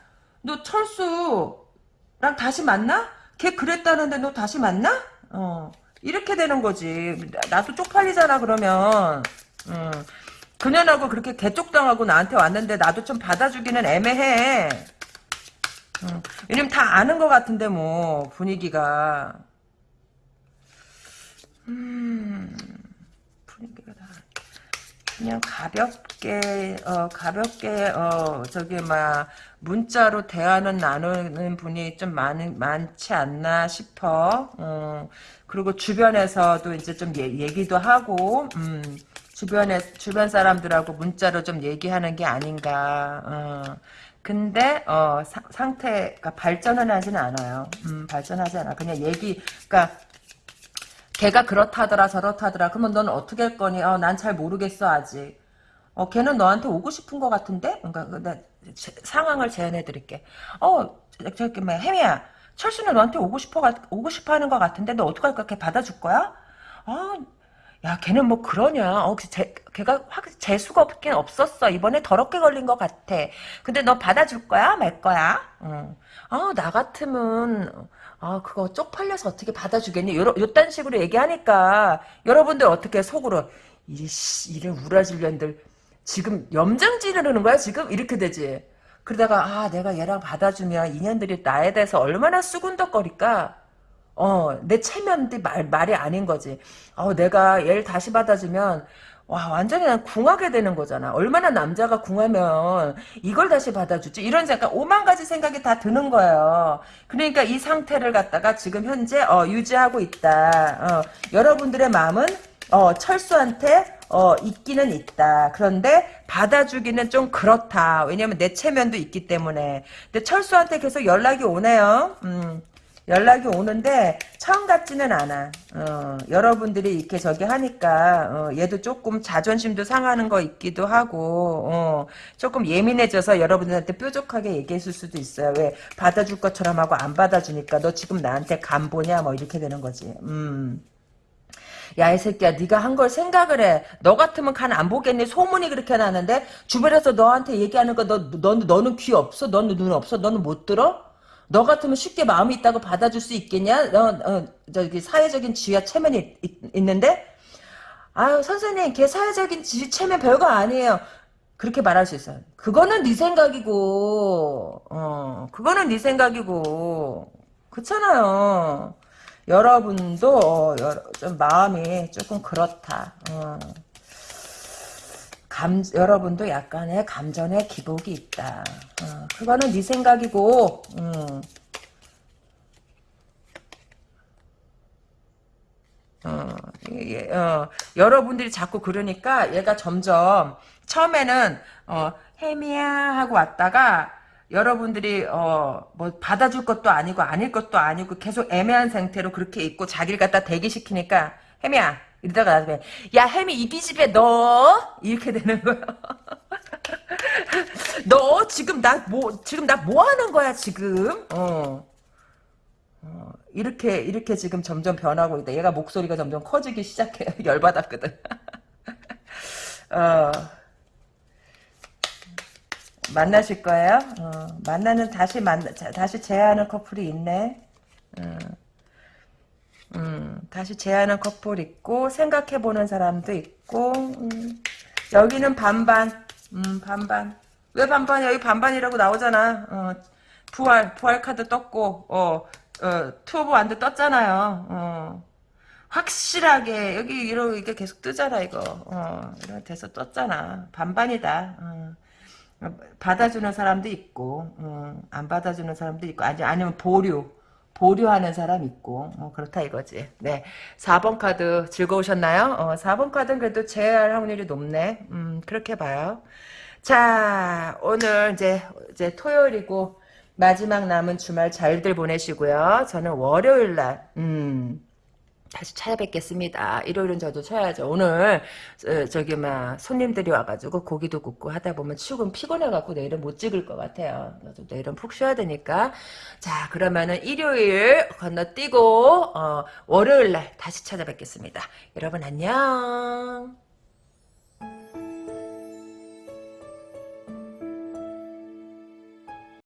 너 철수랑 다시 만나? 걔 그랬다는데 너 다시 만나? 어. 이렇게 되는 거지. 나도 쪽팔리잖아, 그러면. 음. 그년하고 그렇게 개쪽당하고 나한테 왔는데 나도 좀 받아주기는 애매해. 음. 왜냐면 다 아는 것 같은데, 뭐, 분위기가. 음. 그냥 가볍게, 어, 가볍게, 어, 저기, 막, 문자로 대화는 나누는 분이 좀 많, 많지 않나 싶어. 어, 그리고 주변에서도 이제 좀 얘, 얘기도 하고, 음, 주변에, 주변 사람들하고 문자로 좀 얘기하는 게 아닌가. 어. 근데, 어, 사, 상태가 발전은 하지는 않아요. 음, 발전하지 않아. 그냥 얘기, 그니까, 걔가 그렇다더라, 저렇다더라. 그러면 넌 어떻게 할 거니? 어, 난 잘 모르겠어, 아직. 어, 걔는 너한테 오고 싶은 것 같은데? 그러니까, 상황을 제안해 드릴게. 어, 저기 뭐 혜미야. 철수는 너한테 오고 싶어 오고 싶어 하는 것 같은데 너 어떡할 거야? 걔 받아줄 거야? 아, 야, 걔는 뭐 그러냐. 어, 제, 걔가 확 재수가 없긴 없었어. 이번에 더럽게 걸린 것 같아. 근데 너 받아줄 거야? 말 거야? 어. 아, 나 같으면, 아, 그거 쪽팔려서 어떻게 받아주겠니? 요, 요딴 식으로 얘기하니까, 여러분들 어떻게 속으로, 이, 씨, 이런 우라질년들, 지금 염장 지르는 거야, 지금? 이렇게 되지. 그러다가, 아, 내가 얘랑 받아주면 인연들이 나에 대해서 얼마나 수군덕거릴까? 어, 내 체면도 말, 말이 아닌 거지. 어, 내가 얘를 다시 받아주면, 와, 완전히 난 궁하게 되는 거잖아. 얼마나 남자가 궁하면 이걸 다시 받아주지? 이런 약간 오만 가지 생각이 다 드는 거예요. 그러니까 이 상태를 갖다가 지금 현재, 어, 유지하고 있다. 어, 여러분들의 마음은, 어, 철수한테, 어, 있기는 있다. 그런데 받아주기는 좀 그렇다. 왜냐면 내 체면도 있기 때문에. 근데 철수한테 계속 연락이 오네요. 음. 연락이 오는데 처음 같지는 않아. 어, 여러분들이 이렇게 저기 하니까 어, 얘도 조금 자존심도 상하는 거 있기도 하고 어, 조금 예민해져서 여러분들한테 뾰족하게 얘기했을 수도 있어요. 왜 받아줄 것처럼 하고 안 받아주니까 너 지금 나한테 간 보냐 뭐 이렇게 되는 거지. 음. 야, 이 새끼야, 네가 한 걸 생각을 해. 너 같으면 간 안 보겠니? 소문이 그렇게 나는데 주변에서 너한테 얘기하는 거, 너, 너, 너는 귀 없어? 너는 눈 없어? 너는 못 들어? 너 같으면 쉽게 마음이 있다고 받아줄 수 있겠냐? 너, 어, 저기 사회적인 지위와 체면이 있, 는데 아유 선생님 걔 사회적인 지위 체면 별거 아니에요. 그렇게 말할 수 있어요. 그거는 네 생각이고 어 그거는 네 생각이고 그렇잖아요. 여러분도 어, 좀 마음이 조금 그렇다. 어. 감, 여러분도 약간의 감전의 기복이 있다. 어, 그거는 네 생각이고, 음. 어, 예, 어, 여러분들이 자꾸 그러니까 얘가 점점 처음에는 어, 혜미야 하고 왔다가 여러분들이 어, 뭐 받아줄 것도 아니고 아닐 것도 아니고 계속 애매한 상태로 그렇게 있고 자기를 갖다 대기시키니까 혜미야 이러다가 나중에 야 햄이 이기 집에 너 이렇게 되는 거야. 너 지금 나 뭐 지금 나 뭐 하는 거야 지금? 어. 어. 이렇게 이렇게 지금 점점 변하고 있다. 얘가 목소리가 점점 커지기 시작해요. 열받았거든. 어. 만나실 거예요? 어. 만나는 다시 만나 다시 재하는 커플이 있네. 어. 음, 다시 제하는 커플 있고 생각해보는 사람도 있고 음, 여기는 반반. 음, 반반. 왜 반반이야? 여기 반반이라고 나오잖아. 어, 부활 부활 카드 떴고 어, 어 two of wand 떴잖아요. 어, 확실하게 여기 이렇게 계속 뜨잖아 이거. 어, 이렇게 돼서 떴잖아. 반반이다. 어. 받아주는 사람도 있고 어, 안 받아주는 사람도 있고 아니 아니면 보류 보류하는 사람 있고 뭐 그렇다 이거지. 네, 4번 카드 즐거우셨나요? 어, 4번 카드는 그래도 재회할 확률이 높네. 음, 그렇게 봐요. 자, 오늘 이제 이제 토요일이고 마지막 남은 주말 잘들 보내시고요. 저는 월요일 날 음. 다시 찾아뵙겠습니다. 일요일은 저도 쳐야죠. 오늘 어, 저기 막 손님들이 와가지고 고기도 굽고 하다 보면 출근 피곤해갖고 내일은 못 찍을 것 같아요. 내일은 푹 쉬어야 되니까 자 그러면은 일요일 건너뛰고 어, 월요일날 다시 찾아뵙겠습니다. 여러분 안녕.